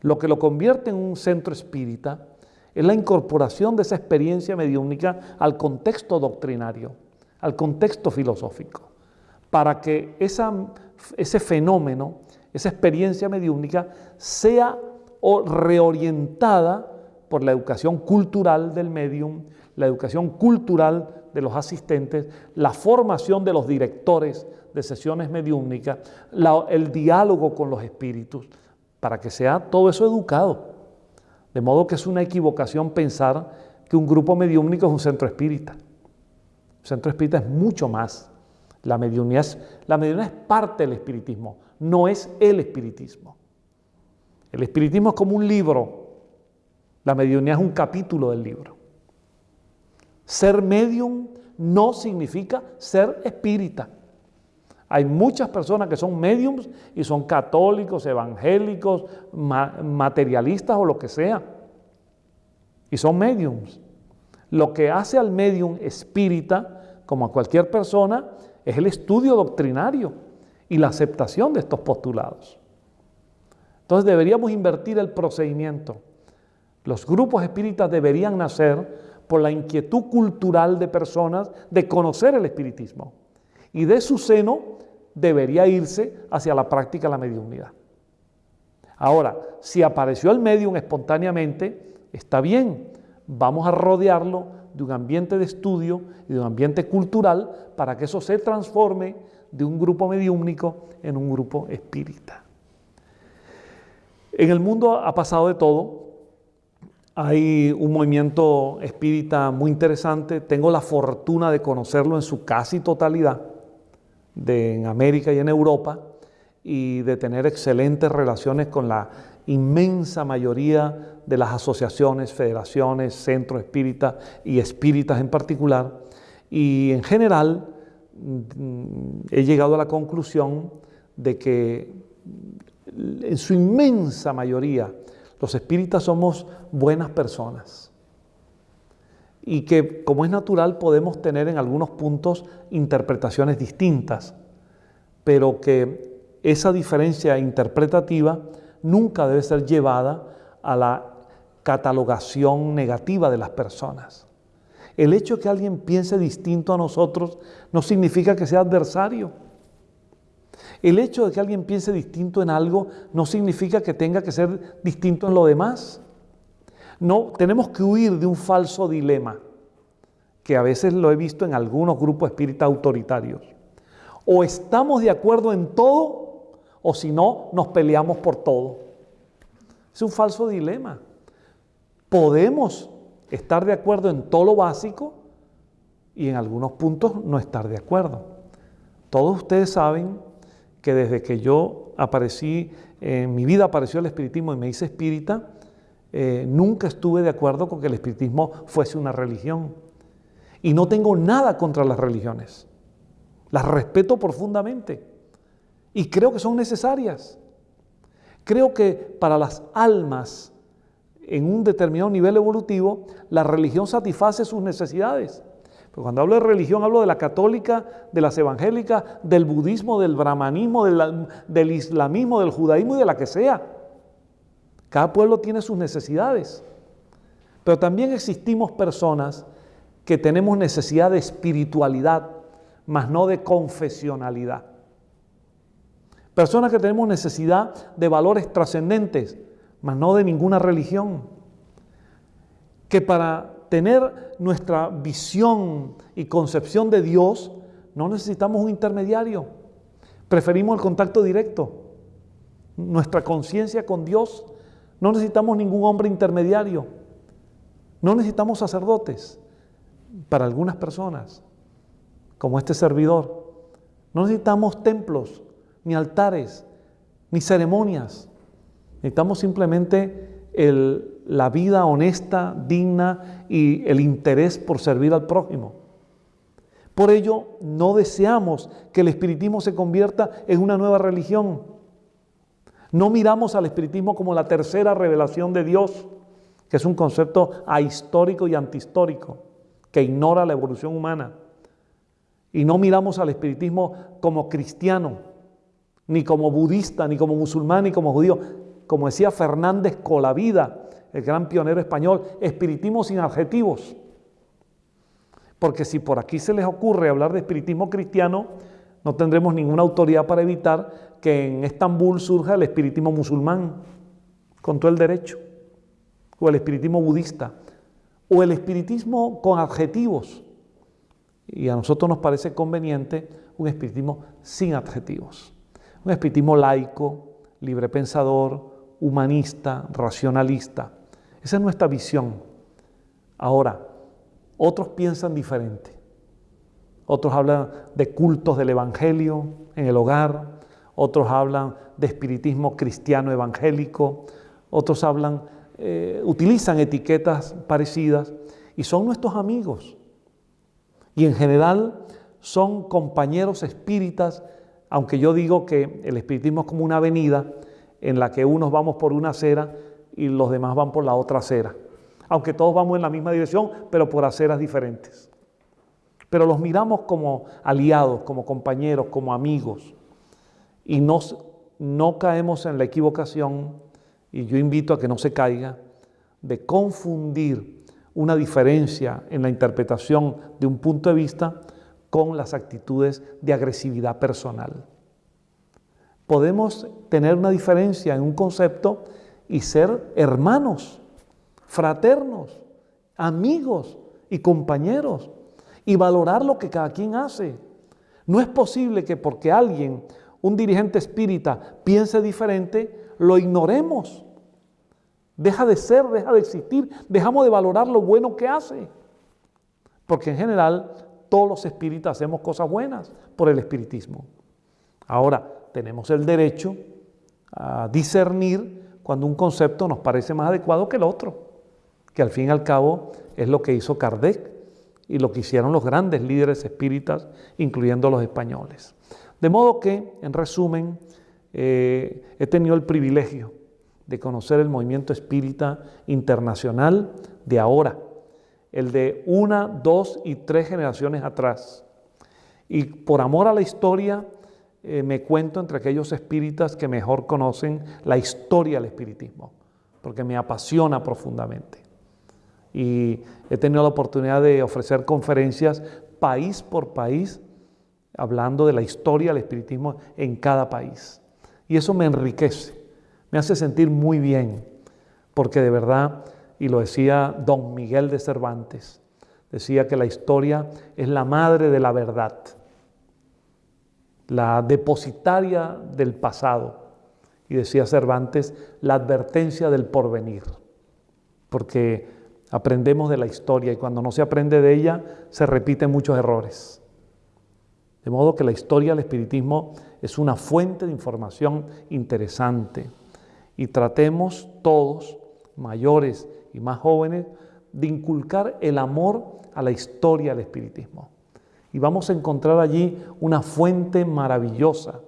Lo que lo convierte en un centro espírita es la incorporación de esa experiencia mediúmnica al contexto doctrinario al contexto filosófico, para que ese fenómeno, esa experiencia mediúnica, sea reorientada por la educación cultural del medium, la educación cultural de los asistentes, la formación de los directores de sesiones mediúmnicas, el diálogo con los espíritus, para que sea todo eso educado. De modo que es una equivocación pensar que un grupo mediúmnico es un centro espírita. El centro espírita es mucho más. La mediunidad es, la es parte del espiritismo, no es el espiritismo. El espiritismo es como un libro, la mediunidad es un capítulo del libro. Ser medium no significa ser espírita. Hay muchas personas que son mediums y son católicos, evangélicos, materialistas o lo que sea. Y son mediums. Lo que hace al medium espírita, como a cualquier persona, es el estudio doctrinario y la aceptación de estos postulados. Entonces deberíamos invertir el procedimiento. Los grupos espíritas deberían nacer por la inquietud cultural de personas de conocer el espiritismo. Y de su seno debería irse hacia la práctica de la mediunidad. Ahora, si apareció el medium espontáneamente, está bien, vamos a rodearlo de un ambiente de estudio y de un ambiente cultural para que eso se transforme de un grupo mediúmnico en un grupo espírita. En el mundo ha pasado de todo. Hay un movimiento espírita muy interesante. Tengo la fortuna de conocerlo en su casi totalidad, en América y en Europa, y de tener excelentes relaciones con la inmensa mayoría de las asociaciones, federaciones, centros espíritas y espíritas en particular. Y en general mm, he llegado a la conclusión de que en su inmensa mayoría los espíritas somos buenas personas y que como es natural podemos tener en algunos puntos interpretaciones distintas, pero que esa diferencia interpretativa nunca debe ser llevada a la catalogación negativa de las personas. El hecho de que alguien piense distinto a nosotros no significa que sea adversario. El hecho de que alguien piense distinto en algo no significa que tenga que ser distinto en lo demás. No, tenemos que huir de un falso dilema, que a veces lo he visto en algunos grupos espíritas autoritarios. O estamos de acuerdo en todo, o si no, nos peleamos por todo. Es un falso dilema. Podemos estar de acuerdo en todo lo básico y en algunos puntos no estar de acuerdo. Todos ustedes saben que desde que yo aparecí, en mi vida apareció el espiritismo y me hice espírita, eh, nunca estuve de acuerdo con que el espiritismo fuese una religión. Y no tengo nada contra las religiones. Las respeto profundamente. Y creo que son necesarias. Creo que para las almas en un determinado nivel evolutivo, la religión satisface sus necesidades. Pero cuando hablo de religión, hablo de la católica, de las evangélicas, del budismo, del brahmanismo, del, del islamismo, del judaísmo y de la que sea. Cada pueblo tiene sus necesidades. Pero también existimos personas que tenemos necesidad de espiritualidad, más no de confesionalidad. Personas que tenemos necesidad de valores trascendentes, mas no de ninguna religión. Que para tener nuestra visión y concepción de Dios no necesitamos un intermediario. Preferimos el contacto directo. Nuestra conciencia con Dios. No necesitamos ningún hombre intermediario. No necesitamos sacerdotes para algunas personas, como este servidor. No necesitamos templos ni altares, ni ceremonias. Necesitamos simplemente la vida honesta, digna y el interés por servir al prójimo. Por ello, no deseamos que el espiritismo se convierta en una nueva religión. No miramos al espiritismo como la tercera revelación de Dios, que es un concepto ahistórico y antihistórico, que ignora la evolución humana. Y no miramos al espiritismo como cristiano, ni como budista, ni como musulmán, ni como judío. Como decía Fernández Colavida, el gran pionero español, espiritismo sin adjetivos. Porque si por aquí se les ocurre hablar de espiritismo cristiano, no tendremos ninguna autoridad para evitar que en Estambul surja el espiritismo musulmán, con todo el derecho, o el espiritismo budista, o el espiritismo con adjetivos. Y a nosotros nos parece conveniente un espiritismo sin adjetivos un espiritismo laico, librepensador, humanista, racionalista. Esa es nuestra visión. Ahora, otros piensan diferente. Otros hablan de cultos del Evangelio en el hogar, otros hablan de espiritismo cristiano evangélico, otros hablan, eh, utilizan etiquetas parecidas y son nuestros amigos. Y en general son compañeros espíritas aunque yo digo que el espiritismo es como una avenida en la que unos vamos por una acera y los demás van por la otra acera, aunque todos vamos en la misma dirección, pero por aceras diferentes. Pero los miramos como aliados, como compañeros, como amigos, y no caemos en la equivocación, y yo invito a que no se caiga, de confundir una diferencia en la interpretación de un punto de vista con las actitudes de agresividad personal. Podemos tener una diferencia en un concepto y ser hermanos, fraternos, amigos y compañeros y valorar lo que cada quien hace. No es posible que porque alguien, un dirigente espírita, piense diferente, lo ignoremos. Deja de ser, deja de existir, dejamos de valorar lo bueno que hace. Porque en general todos los espíritas hacemos cosas buenas por el espiritismo. Ahora, tenemos el derecho a discernir cuando un concepto nos parece más adecuado que el otro, que al fin y al cabo es lo que hizo Kardec y lo que hicieron los grandes líderes espíritas, incluyendo los españoles. De modo que, en resumen, eh, he tenido el privilegio de conocer el movimiento espírita internacional de ahora, el de una, dos y tres generaciones atrás. Y por amor a la historia, eh, me cuento entre aquellos espíritas que mejor conocen la historia del espiritismo, porque me apasiona profundamente. Y he tenido la oportunidad de ofrecer conferencias país por país, hablando de la historia del espiritismo en cada país. Y eso me enriquece me hace sentir muy bien, porque de verdad, y lo decía don Miguel de Cervantes, decía que la historia es la madre de la verdad, la depositaria del pasado, y decía Cervantes, la advertencia del porvenir, porque aprendemos de la historia y cuando no se aprende de ella se repiten muchos errores. De modo que la historia del espiritismo es una fuente de información interesante. Y tratemos todos, mayores y más jóvenes, de inculcar el amor a la historia del espiritismo. Y vamos a encontrar allí una fuente maravillosa,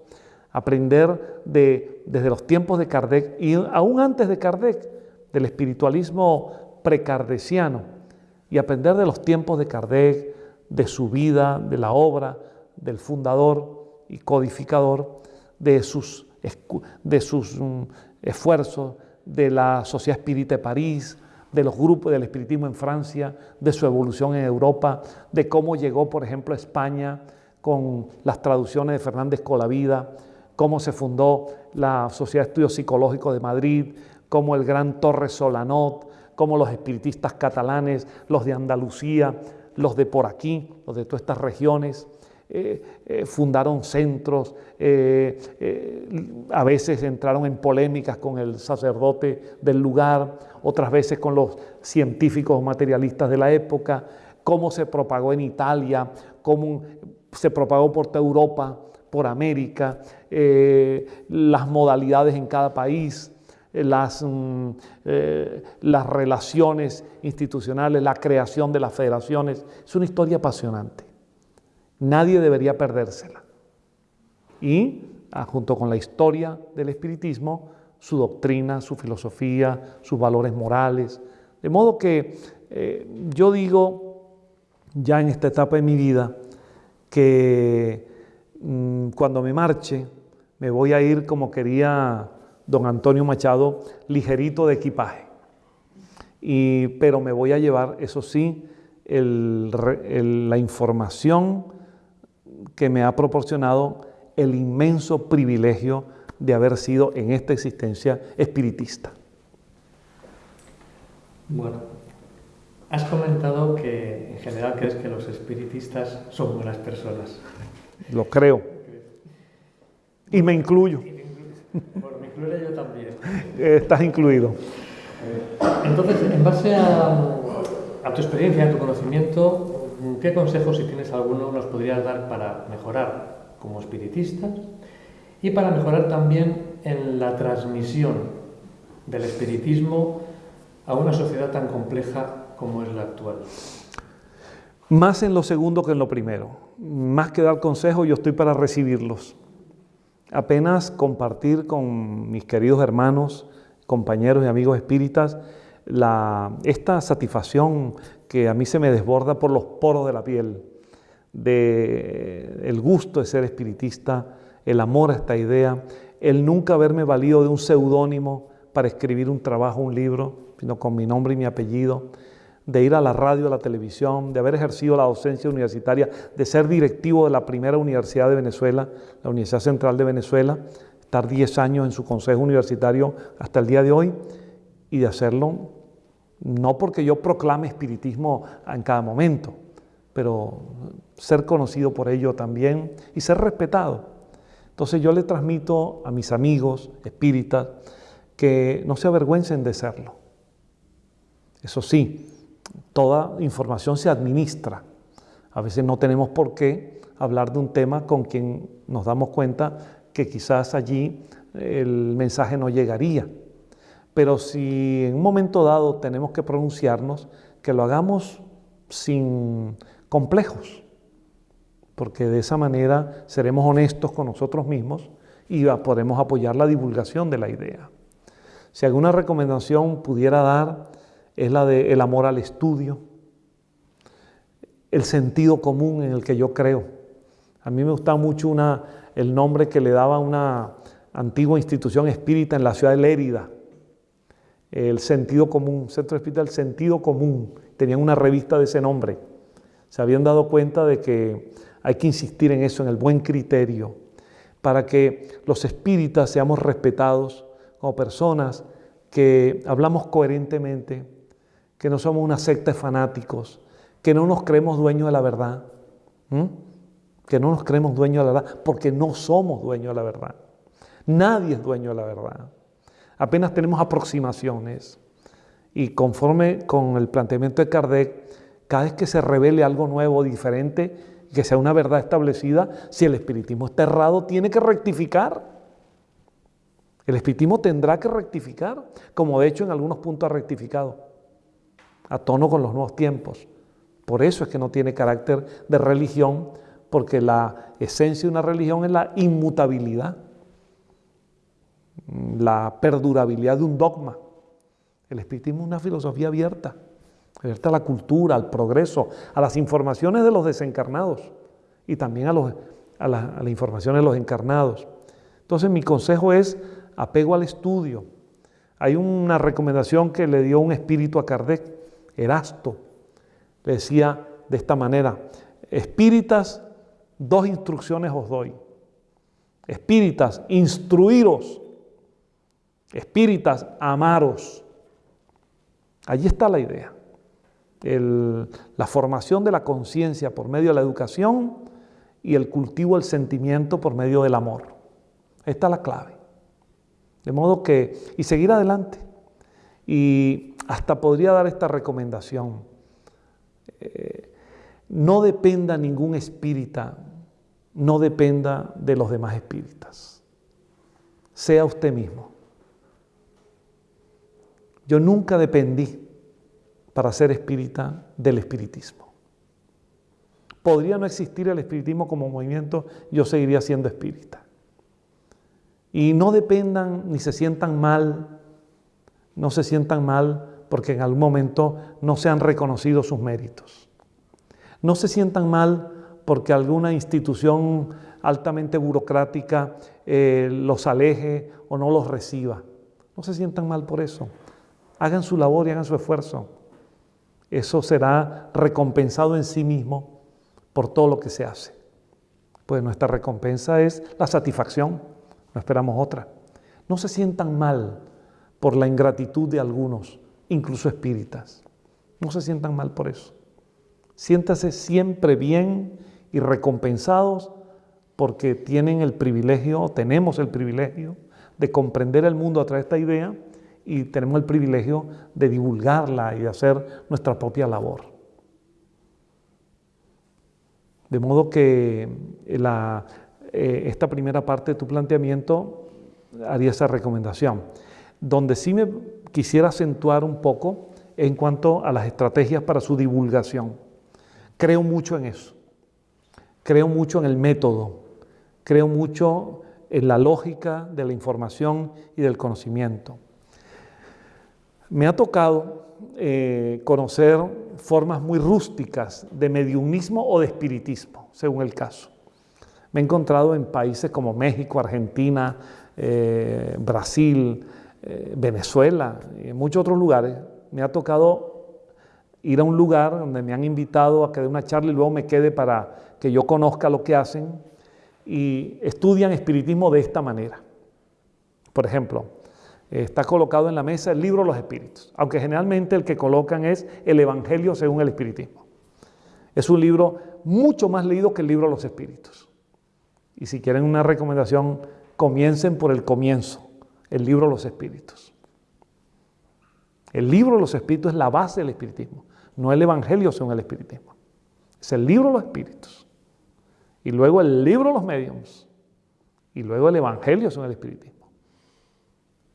aprender de, desde los tiempos de Kardec y aún antes de Kardec, del espiritualismo precardesiano, y aprender de los tiempos de Kardec, de su vida, de la obra, del fundador y codificador, de sus, de sus mm, esfuerzos de la Sociedad Espírita de París, de los grupos del espiritismo en Francia, de su evolución en Europa, de cómo llegó, por ejemplo, a España con las traducciones de Fernández Colavida, cómo se fundó la Sociedad de Estudios Psicológicos de Madrid, cómo el gran Torres Solanot, cómo los espiritistas catalanes, los de Andalucía, los de por aquí, los de todas estas regiones, eh, eh, fundaron centros, eh, a veces entraron en polémicas con el sacerdote del lugar, otras veces con los científicos materialistas de la época, cómo se propagó en Italia, cómo se propagó por toda Europa, por América, las modalidades en cada país. Mm, las relaciones institucionales, la creación de las federaciones. Es una historia apasionante. Nadie debería perdérsela. Y ah, junto con la historia del espiritismo, su doctrina, su filosofía, sus valores morales. De modo que eh, yo digo, ya en esta etapa de mi vida, que mm, cuando me marche, me voy a ir como quería don Antonio Machado, ligerito de equipaje. Y, pero me voy a llevar, eso sí, la información que me ha proporcionado el inmenso privilegio de haber sido en esta existencia espiritista. Bueno, has comentado que en general crees que los espiritistas son buenas personas. Lo creo. Y me incluyo. Bueno, me incluyo yo también. Estás incluido. Entonces, en base a, a tu experiencia, a tu conocimiento, ¿Qué consejos, si tienes alguno, nos podrías dar para mejorar como espiritistas y para mejorar también en la transmisión del espiritismo a una sociedad tan compleja como es la actual? Más en lo segundo que en lo primero. Más que dar consejos, yo estoy para recibirlos. apenas compartir con mis queridos hermanos, compañeros y amigos espíritas, esta satisfacción que a mí se me desborda por los poros de la piel, de el gusto de ser espiritista, el amor a esta idea, el nunca haberme valido de un seudónimo para escribir un trabajo, un libro, sino con mi nombre y mi apellido, de ir a la radio, a la televisión, de haber ejercido la docencia universitaria, de ser directivo de la primera universidad de Venezuela, la Universidad Central de Venezuela, estar 10 años en su consejo universitario hasta el día de hoy y de hacerlo no porque yo proclame espiritismo en cada momento, pero ser conocido por ello también y ser respetado. Entonces yo le transmito a mis amigos espíritas que no se avergüencen de serlo. Eso sí, toda información se administra. A veces no tenemos por qué hablar de un tema con quien nos damos cuenta que quizás allí el mensaje no llegaría. Pero si en un momento dado tenemos que pronunciarnos, que lo hagamos sin complejos, porque de esa manera seremos honestos con nosotros mismos y podremos apoyar la divulgación de la idea. Si alguna recomendación pudiera dar es la del el amor al estudio, el sentido común en el que yo creo. A mí me gusta mucho el nombre que le daba una antigua institución espírita en la ciudad de Lérida, el sentido común, Centro Espírita del Sentido Común. Tenían una revista de ese nombre. Se habían dado cuenta de que hay que insistir en eso, en el buen criterio, para que los espíritas seamos respetados como personas que hablamos coherentemente, que no somos una secta de fanáticos, que no nos creemos dueños de la verdad, que no nos creemos dueños de la verdad, porque no somos dueños de la verdad. Nadie es dueño de la verdad. Apenas tenemos aproximaciones. Y conforme con el planteamiento de Kardec, cada vez que se revele algo nuevo, diferente, que sea una verdad establecida, si el espiritismo está errado, tiene que rectificar. El espiritismo tendrá que rectificar, como de hecho en algunos puntos ha rectificado, a tono con los nuevos tiempos. Por eso es que no tiene carácter de religión, porque la esencia de una religión es la inmutabilidad la perdurabilidad de un dogma. El espiritismo es una filosofía abierta, abierta a la cultura, al progreso, a las informaciones de los desencarnados y también a, los, a, las informaciones de los encarnados. Entonces mi consejo es apego al estudio. Hay una recomendación que le dio un espíritu a Kardec, Erasto. Le decía de esta manera, espíritas, dos instrucciones os doy. Espíritas, instruiros espíritas, amaros. Allí está la idea. la formación de la conciencia por medio de la educación y el cultivo del sentimiento por medio del amor. Esta es la clave. De modo que, y seguir adelante. Y hasta podría dar esta recomendación. Eh, no dependa ningún espírita, no dependa de los demás espíritas. Sea usted mismo. Yo nunca dependí para ser espírita del espiritismo. Podría no existir el espiritismo como movimiento, yo seguiría siendo espírita. Y no dependan ni se sientan mal, no se sientan mal porque en algún momento no se han reconocido sus méritos. No se sientan mal porque alguna institución altamente burocrática eh, los aleje o no los reciba. No se sientan mal por eso. Hagan su labor y hagan su esfuerzo. Eso será recompensado en sí mismo por todo lo que se hace. Pues nuestra recompensa es la satisfacción, no esperamos otra. No se sientan mal por la ingratitud de algunos, incluso espíritas. No se sientan mal por eso. Siéntase siempre bien y recompensados porque tienen el privilegio, tenemos el privilegio de comprender el mundo a través de esta idea y tenemos el privilegio de divulgarla y de hacer nuestra propia labor. De modo que la, eh, esta primera parte de tu planteamiento haría esa recomendación. Donde sí me quisiera acentuar un poco en cuanto a las estrategias para su divulgación. Creo mucho en eso. Creo mucho en el método. Creo mucho en la lógica de la información y del conocimiento. Me ha tocado eh, conocer formas muy rústicas de mediumismo o de espiritismo, según el caso. Me he encontrado en países como México, Argentina, eh, Brasil, eh, Venezuela y en muchos otros lugares. Me ha tocado ir a un lugar donde me han invitado a que dé una charla y luego me quede para que yo conozca lo que hacen y estudian espiritismo de esta manera. Por ejemplo, está colocado en la mesa el libro de los espíritus, aunque generalmente el que colocan es el Evangelio según el espiritismo. Es un libro mucho más leído que el libro de los espíritus. Y si quieren una recomendación, comiencen por el comienzo, el libro de los espíritus. El libro de los espíritus es la base del espiritismo, no el Evangelio según el espiritismo. Es el libro de los espíritus. Y luego el libro de los mediums. Y luego el Evangelio según el espiritismo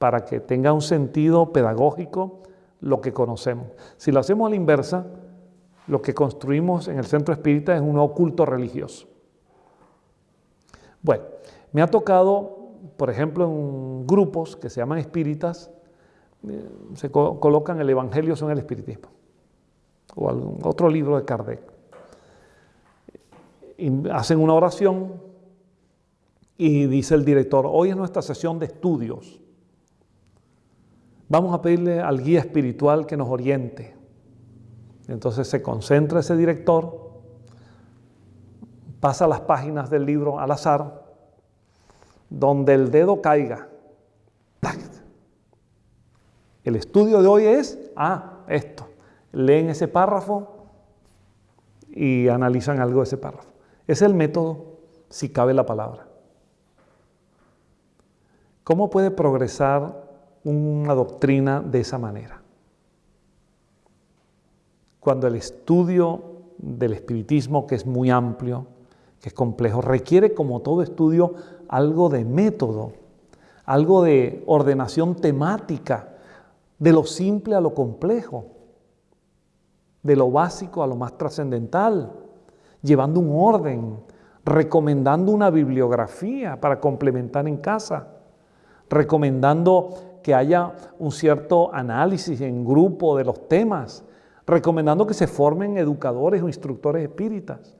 para que tenga un sentido pedagógico lo que conocemos. Si lo hacemos a la inversa, lo que construimos en el centro espírita es un oculto religioso. Bueno, me ha tocado, por ejemplo, en grupos que se llaman espíritas, eh, se colocan el Evangelio son el espiritismo, o algún otro libro de Kardec. Hacen una oración y dice el director, hoy es nuestra sesión de estudios. Vamos a pedirle al guía espiritual que nos oriente. Entonces se concentra ese director, pasa las páginas del libro al azar, donde el dedo caiga. El estudio de hoy es, ah, esto. Leen ese párrafo y analizan algo de ese párrafo. Es el método, si cabe la palabra. ¿Cómo puede progresar una doctrina de esa manera. Cuando el estudio del espiritismo, que es muy amplio, que es complejo, requiere como todo estudio algo de método, algo de ordenación temática, de lo simple a lo complejo, de lo básico a lo más trascendental, llevando un orden, recomendando una bibliografía para complementar en casa, recomendando que haya un cierto análisis en grupo de los temas, recomendando que se formen educadores o instructores espíritas.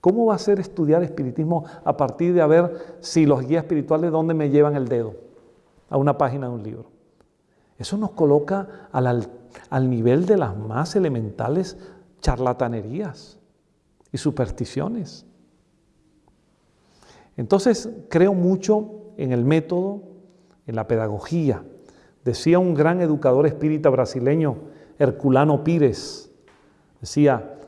¿Cómo va a ser estudiar espiritismo a partir de ver si los guías espirituales dónde me llevan el dedo a una página de un libro? Eso nos coloca al, al nivel de las más elementales charlatanerías y supersticiones. Entonces creo mucho en el método, en la pedagogía. Decía un gran educador espírita brasileño, Herculano Pires, decía,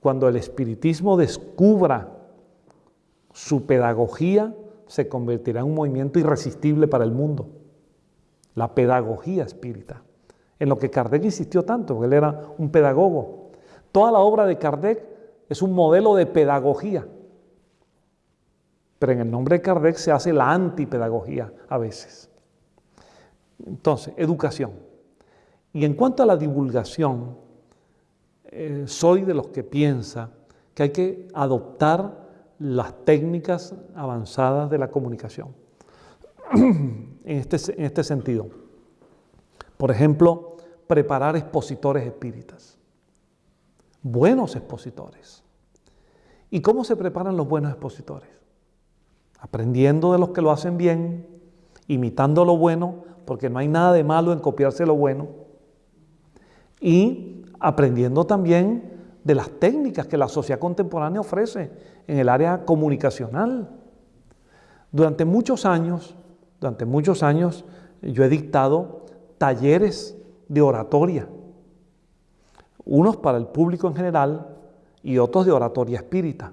cuando el espiritismo descubra su pedagogía, se convertirá en un movimiento irresistible para el mundo. La pedagogía espírita, en lo que Kardec insistió tanto, porque él era un pedagogo. Toda la obra de Kardec es un modelo de pedagogía, pero en el nombre de Kardec se hace la antipedagogía a veces. Entonces, educación. Y en cuanto a la divulgación, eh, soy de los que piensa que hay que adoptar las técnicas avanzadas de la comunicación. en, este, en este sentido, por ejemplo, preparar expositores espíritas, buenos expositores. ¿Y cómo se preparan los buenos expositores? Aprendiendo de los que lo hacen bien, imitando lo bueno, porque no hay nada de malo en copiarse lo bueno, y aprendiendo también de las técnicas que la sociedad contemporánea ofrece en el área comunicacional. Durante muchos años, durante muchos años, yo he dictado talleres de oratoria, unos para el público en general y otros de oratoria espírita.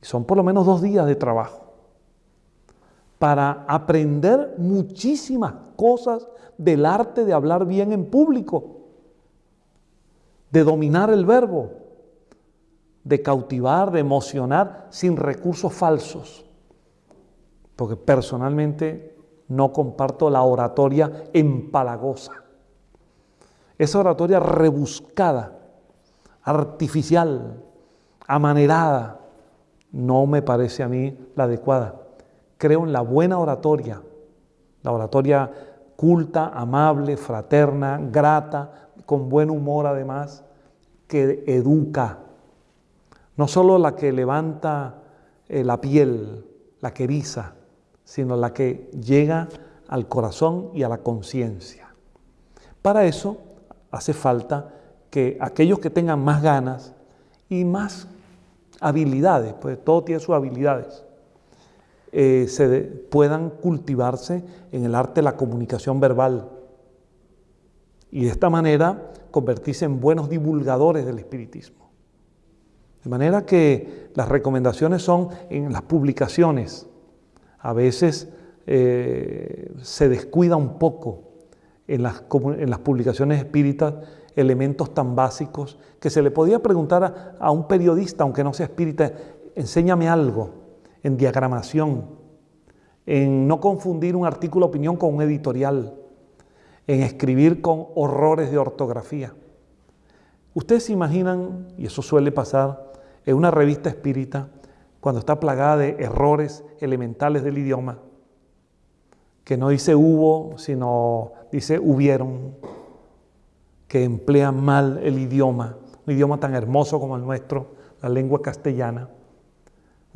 Son por lo menos dos días de trabajo para aprender muchísimas cosas del arte de hablar bien en público, de dominar el verbo, de cautivar, de emocionar sin recursos falsos. Porque personalmente no comparto la oratoria empalagosa. Esa oratoria rebuscada, artificial, amanerada, no me parece a mí la adecuada. Creo en la buena oratoria, la oratoria culta, amable, fraterna, grata, con buen humor además, que educa. No solo la que levanta eh, la piel, la que eriza, sino la que llega al corazón y a la conciencia. Para eso hace falta que aquellos que tengan más ganas y más habilidades, pues todo tiene sus habilidades, eh, se puedan cultivarse en el arte de la comunicación verbal y de esta manera convertirse en buenos divulgadores del espiritismo. De manera que las recomendaciones son en las publicaciones. A veces eh, se descuida un poco en las, en las, publicaciones espíritas elementos tan básicos que se le podía preguntar a, a un periodista, aunque no sea espírita, enséñame algo en diagramación, en no confundir un artículo opinión con un editorial, en escribir con horrores de ortografía. Ustedes se imaginan, y eso suele pasar en una revista espírita, cuando está plagada de errores elementales del idioma, que no dice hubo, sino dice hubieron, que emplean mal el idioma, un idioma tan hermoso como el nuestro, la lengua castellana,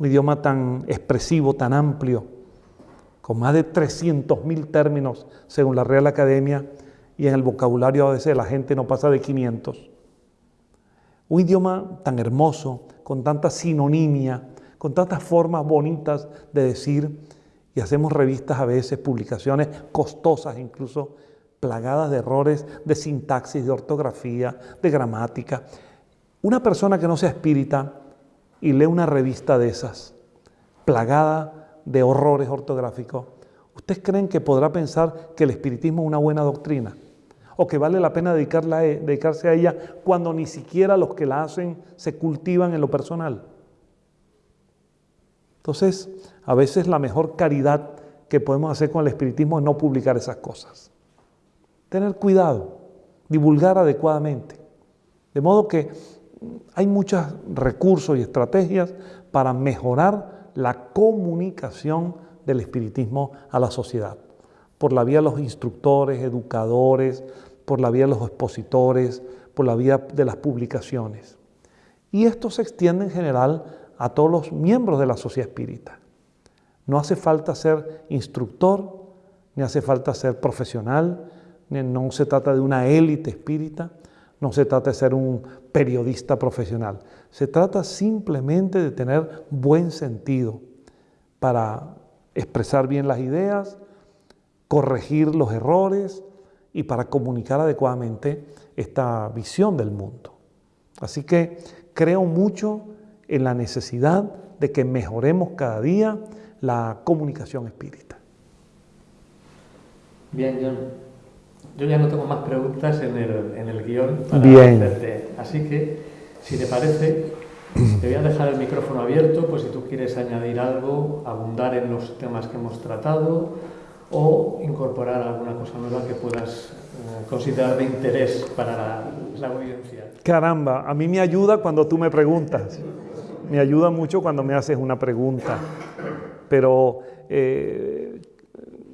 un idioma tan expresivo, tan amplio, con más de 300.000 términos según la Real Academia, y en el vocabulario a veces la gente no pasa de 500. Un idioma tan hermoso, con tanta sinonimia, con tantas formas bonitas de decir, y hacemos revistas a veces, publicaciones costosas incluso, plagadas de errores de sintaxis, de ortografía, de gramática. Una persona que no sea espírita y lee una revista de esas, plagada de horrores ortográficos, ¿ustedes creen que podrá pensar que el espiritismo es una buena doctrina? ¿O que vale la pena dedicarse a ella cuando ni siquiera los que la hacen se cultivan en lo personal? Entonces, a veces la mejor caridad que podemos hacer con el espiritismo es no publicar esas cosas. Tener cuidado, divulgar adecuadamente. De modo que hay muchos recursos y estrategias para mejorar la comunicación del espiritismo a la sociedad, por la vía de los instructores, educadores, por la vía de los expositores, por la vía de las publicaciones. Y esto se extiende en general a todos los miembros de la sociedad espírita. No hace falta ser instructor, ni hace falta ser profesional, no se trata de una élite espírita, no se trata de ser un periodista profesional. Se trata simplemente de tener buen sentido para expresar bien las ideas, corregir los errores y para comunicar adecuadamente esta visión del mundo. Así que creo mucho en la necesidad de que mejoremos cada día la comunicación espírita. Bien, John. Yo ya no tengo más preguntas en el, en el guion para Bien. hacerte. Así que, si te parece, te voy a dejar el micrófono abierto, pues si tú quieres añadir algo, abundar en los temas que hemos tratado o incorporar alguna cosa nueva que puedas eh, considerar de interés para la, la audiencia. Caramba, a mí me ayuda cuando tú me preguntas me ayuda mucho cuando me haces una pregunta. Pero, eh,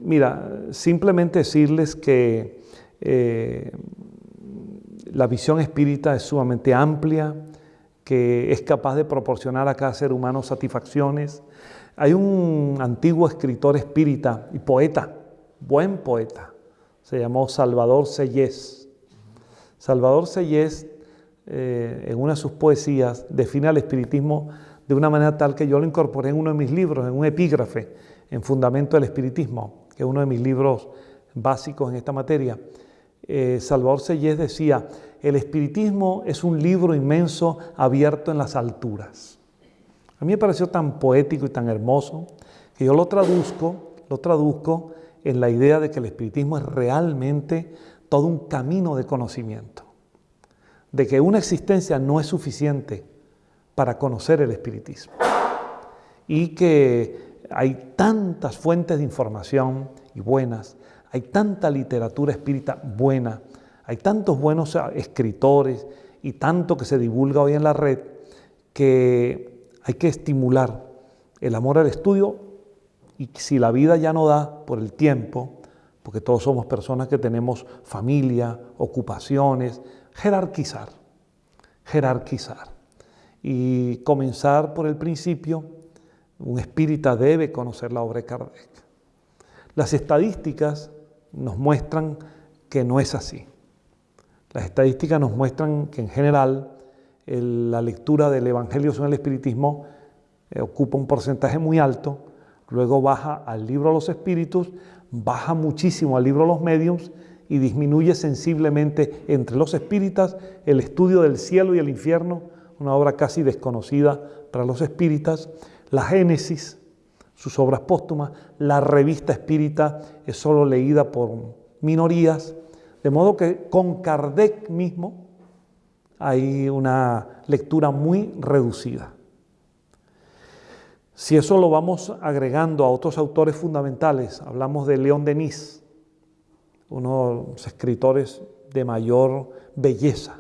mira, simplemente decirles que eh, la visión espírita es sumamente amplia, que es capaz de proporcionar a cada ser humano satisfacciones. Hay un antiguo escritor espírita y poeta, buen poeta, se llamó Salvador Sellés. Salvador Sellés eh, en una de sus poesías, define al espiritismo de una manera tal que yo lo incorporé en uno de mis libros, en un epígrafe, en Fundamento del Espiritismo, que es uno de mis libros básicos en esta materia. Eh, Salvador Sellés decía, el espiritismo es un libro inmenso abierto en las alturas. A mí me pareció tan poético y tan hermoso que yo lo traduzco, lo traduzco en la idea de que el espiritismo es realmente todo un camino de conocimiento de que una existencia no es suficiente para conocer el espiritismo y que hay tantas fuentes de información y buenas, hay tanta literatura espírita buena, hay tantos buenos escritores y tanto que se divulga hoy en la red que hay que estimular el amor al estudio y si la vida ya no da por el tiempo, porque todos somos personas que tenemos familia, ocupaciones, jerarquizar, jerarquizar y comenzar por el principio. Un espírita debe conocer la obra de Kardec. Las estadísticas nos muestran que no es así. Las estadísticas nos muestran que en general la lectura del Evangelio según el Espiritismo eh, ocupa un porcentaje muy alto, luego baja al libro de los espíritus, baja muchísimo al libro de los mediums y disminuye sensiblemente entre los espíritas el estudio del cielo y el infierno, una obra casi desconocida para los espíritas, la Génesis, sus obras póstumas, la revista espírita es solo leída por minorías, de modo que con Kardec mismo hay una lectura muy reducida. Si eso lo vamos agregando a otros autores fundamentales, hablamos de León Denis, uno de los escritores de mayor belleza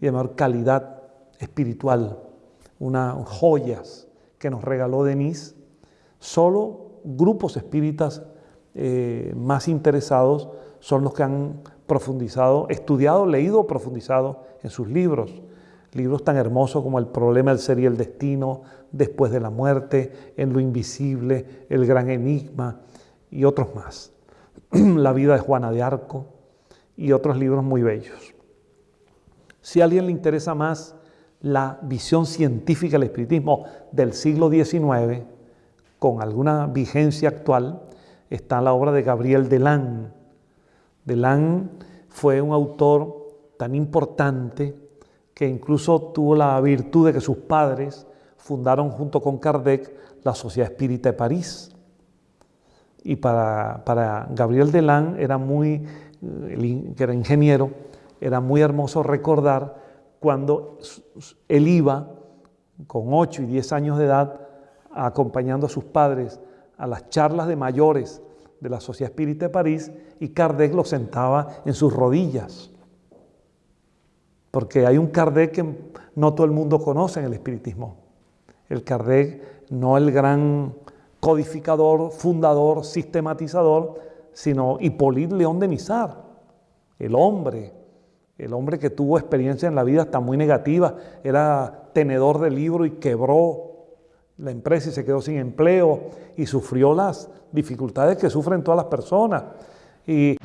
y de mayor calidad espiritual, unas joyas que nos regaló Denis, solo grupos espíritas eh, más interesados son los que han profundizado, estudiado, leído, profundizado en sus libros. Libros tan hermosos como El problema del ser y el destino, Después de la muerte, En lo invisible, El gran enigma y otros más. la vida de Juana de Arco y otros libros muy bellos. Si a alguien le interesa más la visión científica del espiritismo del siglo XIX, con alguna vigencia actual, está la obra de Gabriel Delan. Delan fue un autor tan importante que incluso tuvo la virtud de que sus padres fundaron junto con Kardec la Sociedad Espírita de París. Y para, Gabriel Delan era muy, que era ingeniero, era muy hermoso recordar cuando él iba con 8 y 10 años de edad acompañando a sus padres a las charlas de mayores de la Sociedad Espírita de París y Kardec lo sentaba en sus rodillas. Porque hay un Kardec que no todo el mundo conoce en el espiritismo. El Kardec, no el gran codificador, fundador, sistematizador, sino Hippolyte León de Nizar, el hombre, el hombre que tuvo experiencia en la vida hasta muy negativa, era tenedor de libro y quebró la empresa y se quedó sin empleo y sufrió las dificultades que sufren todas las personas. Y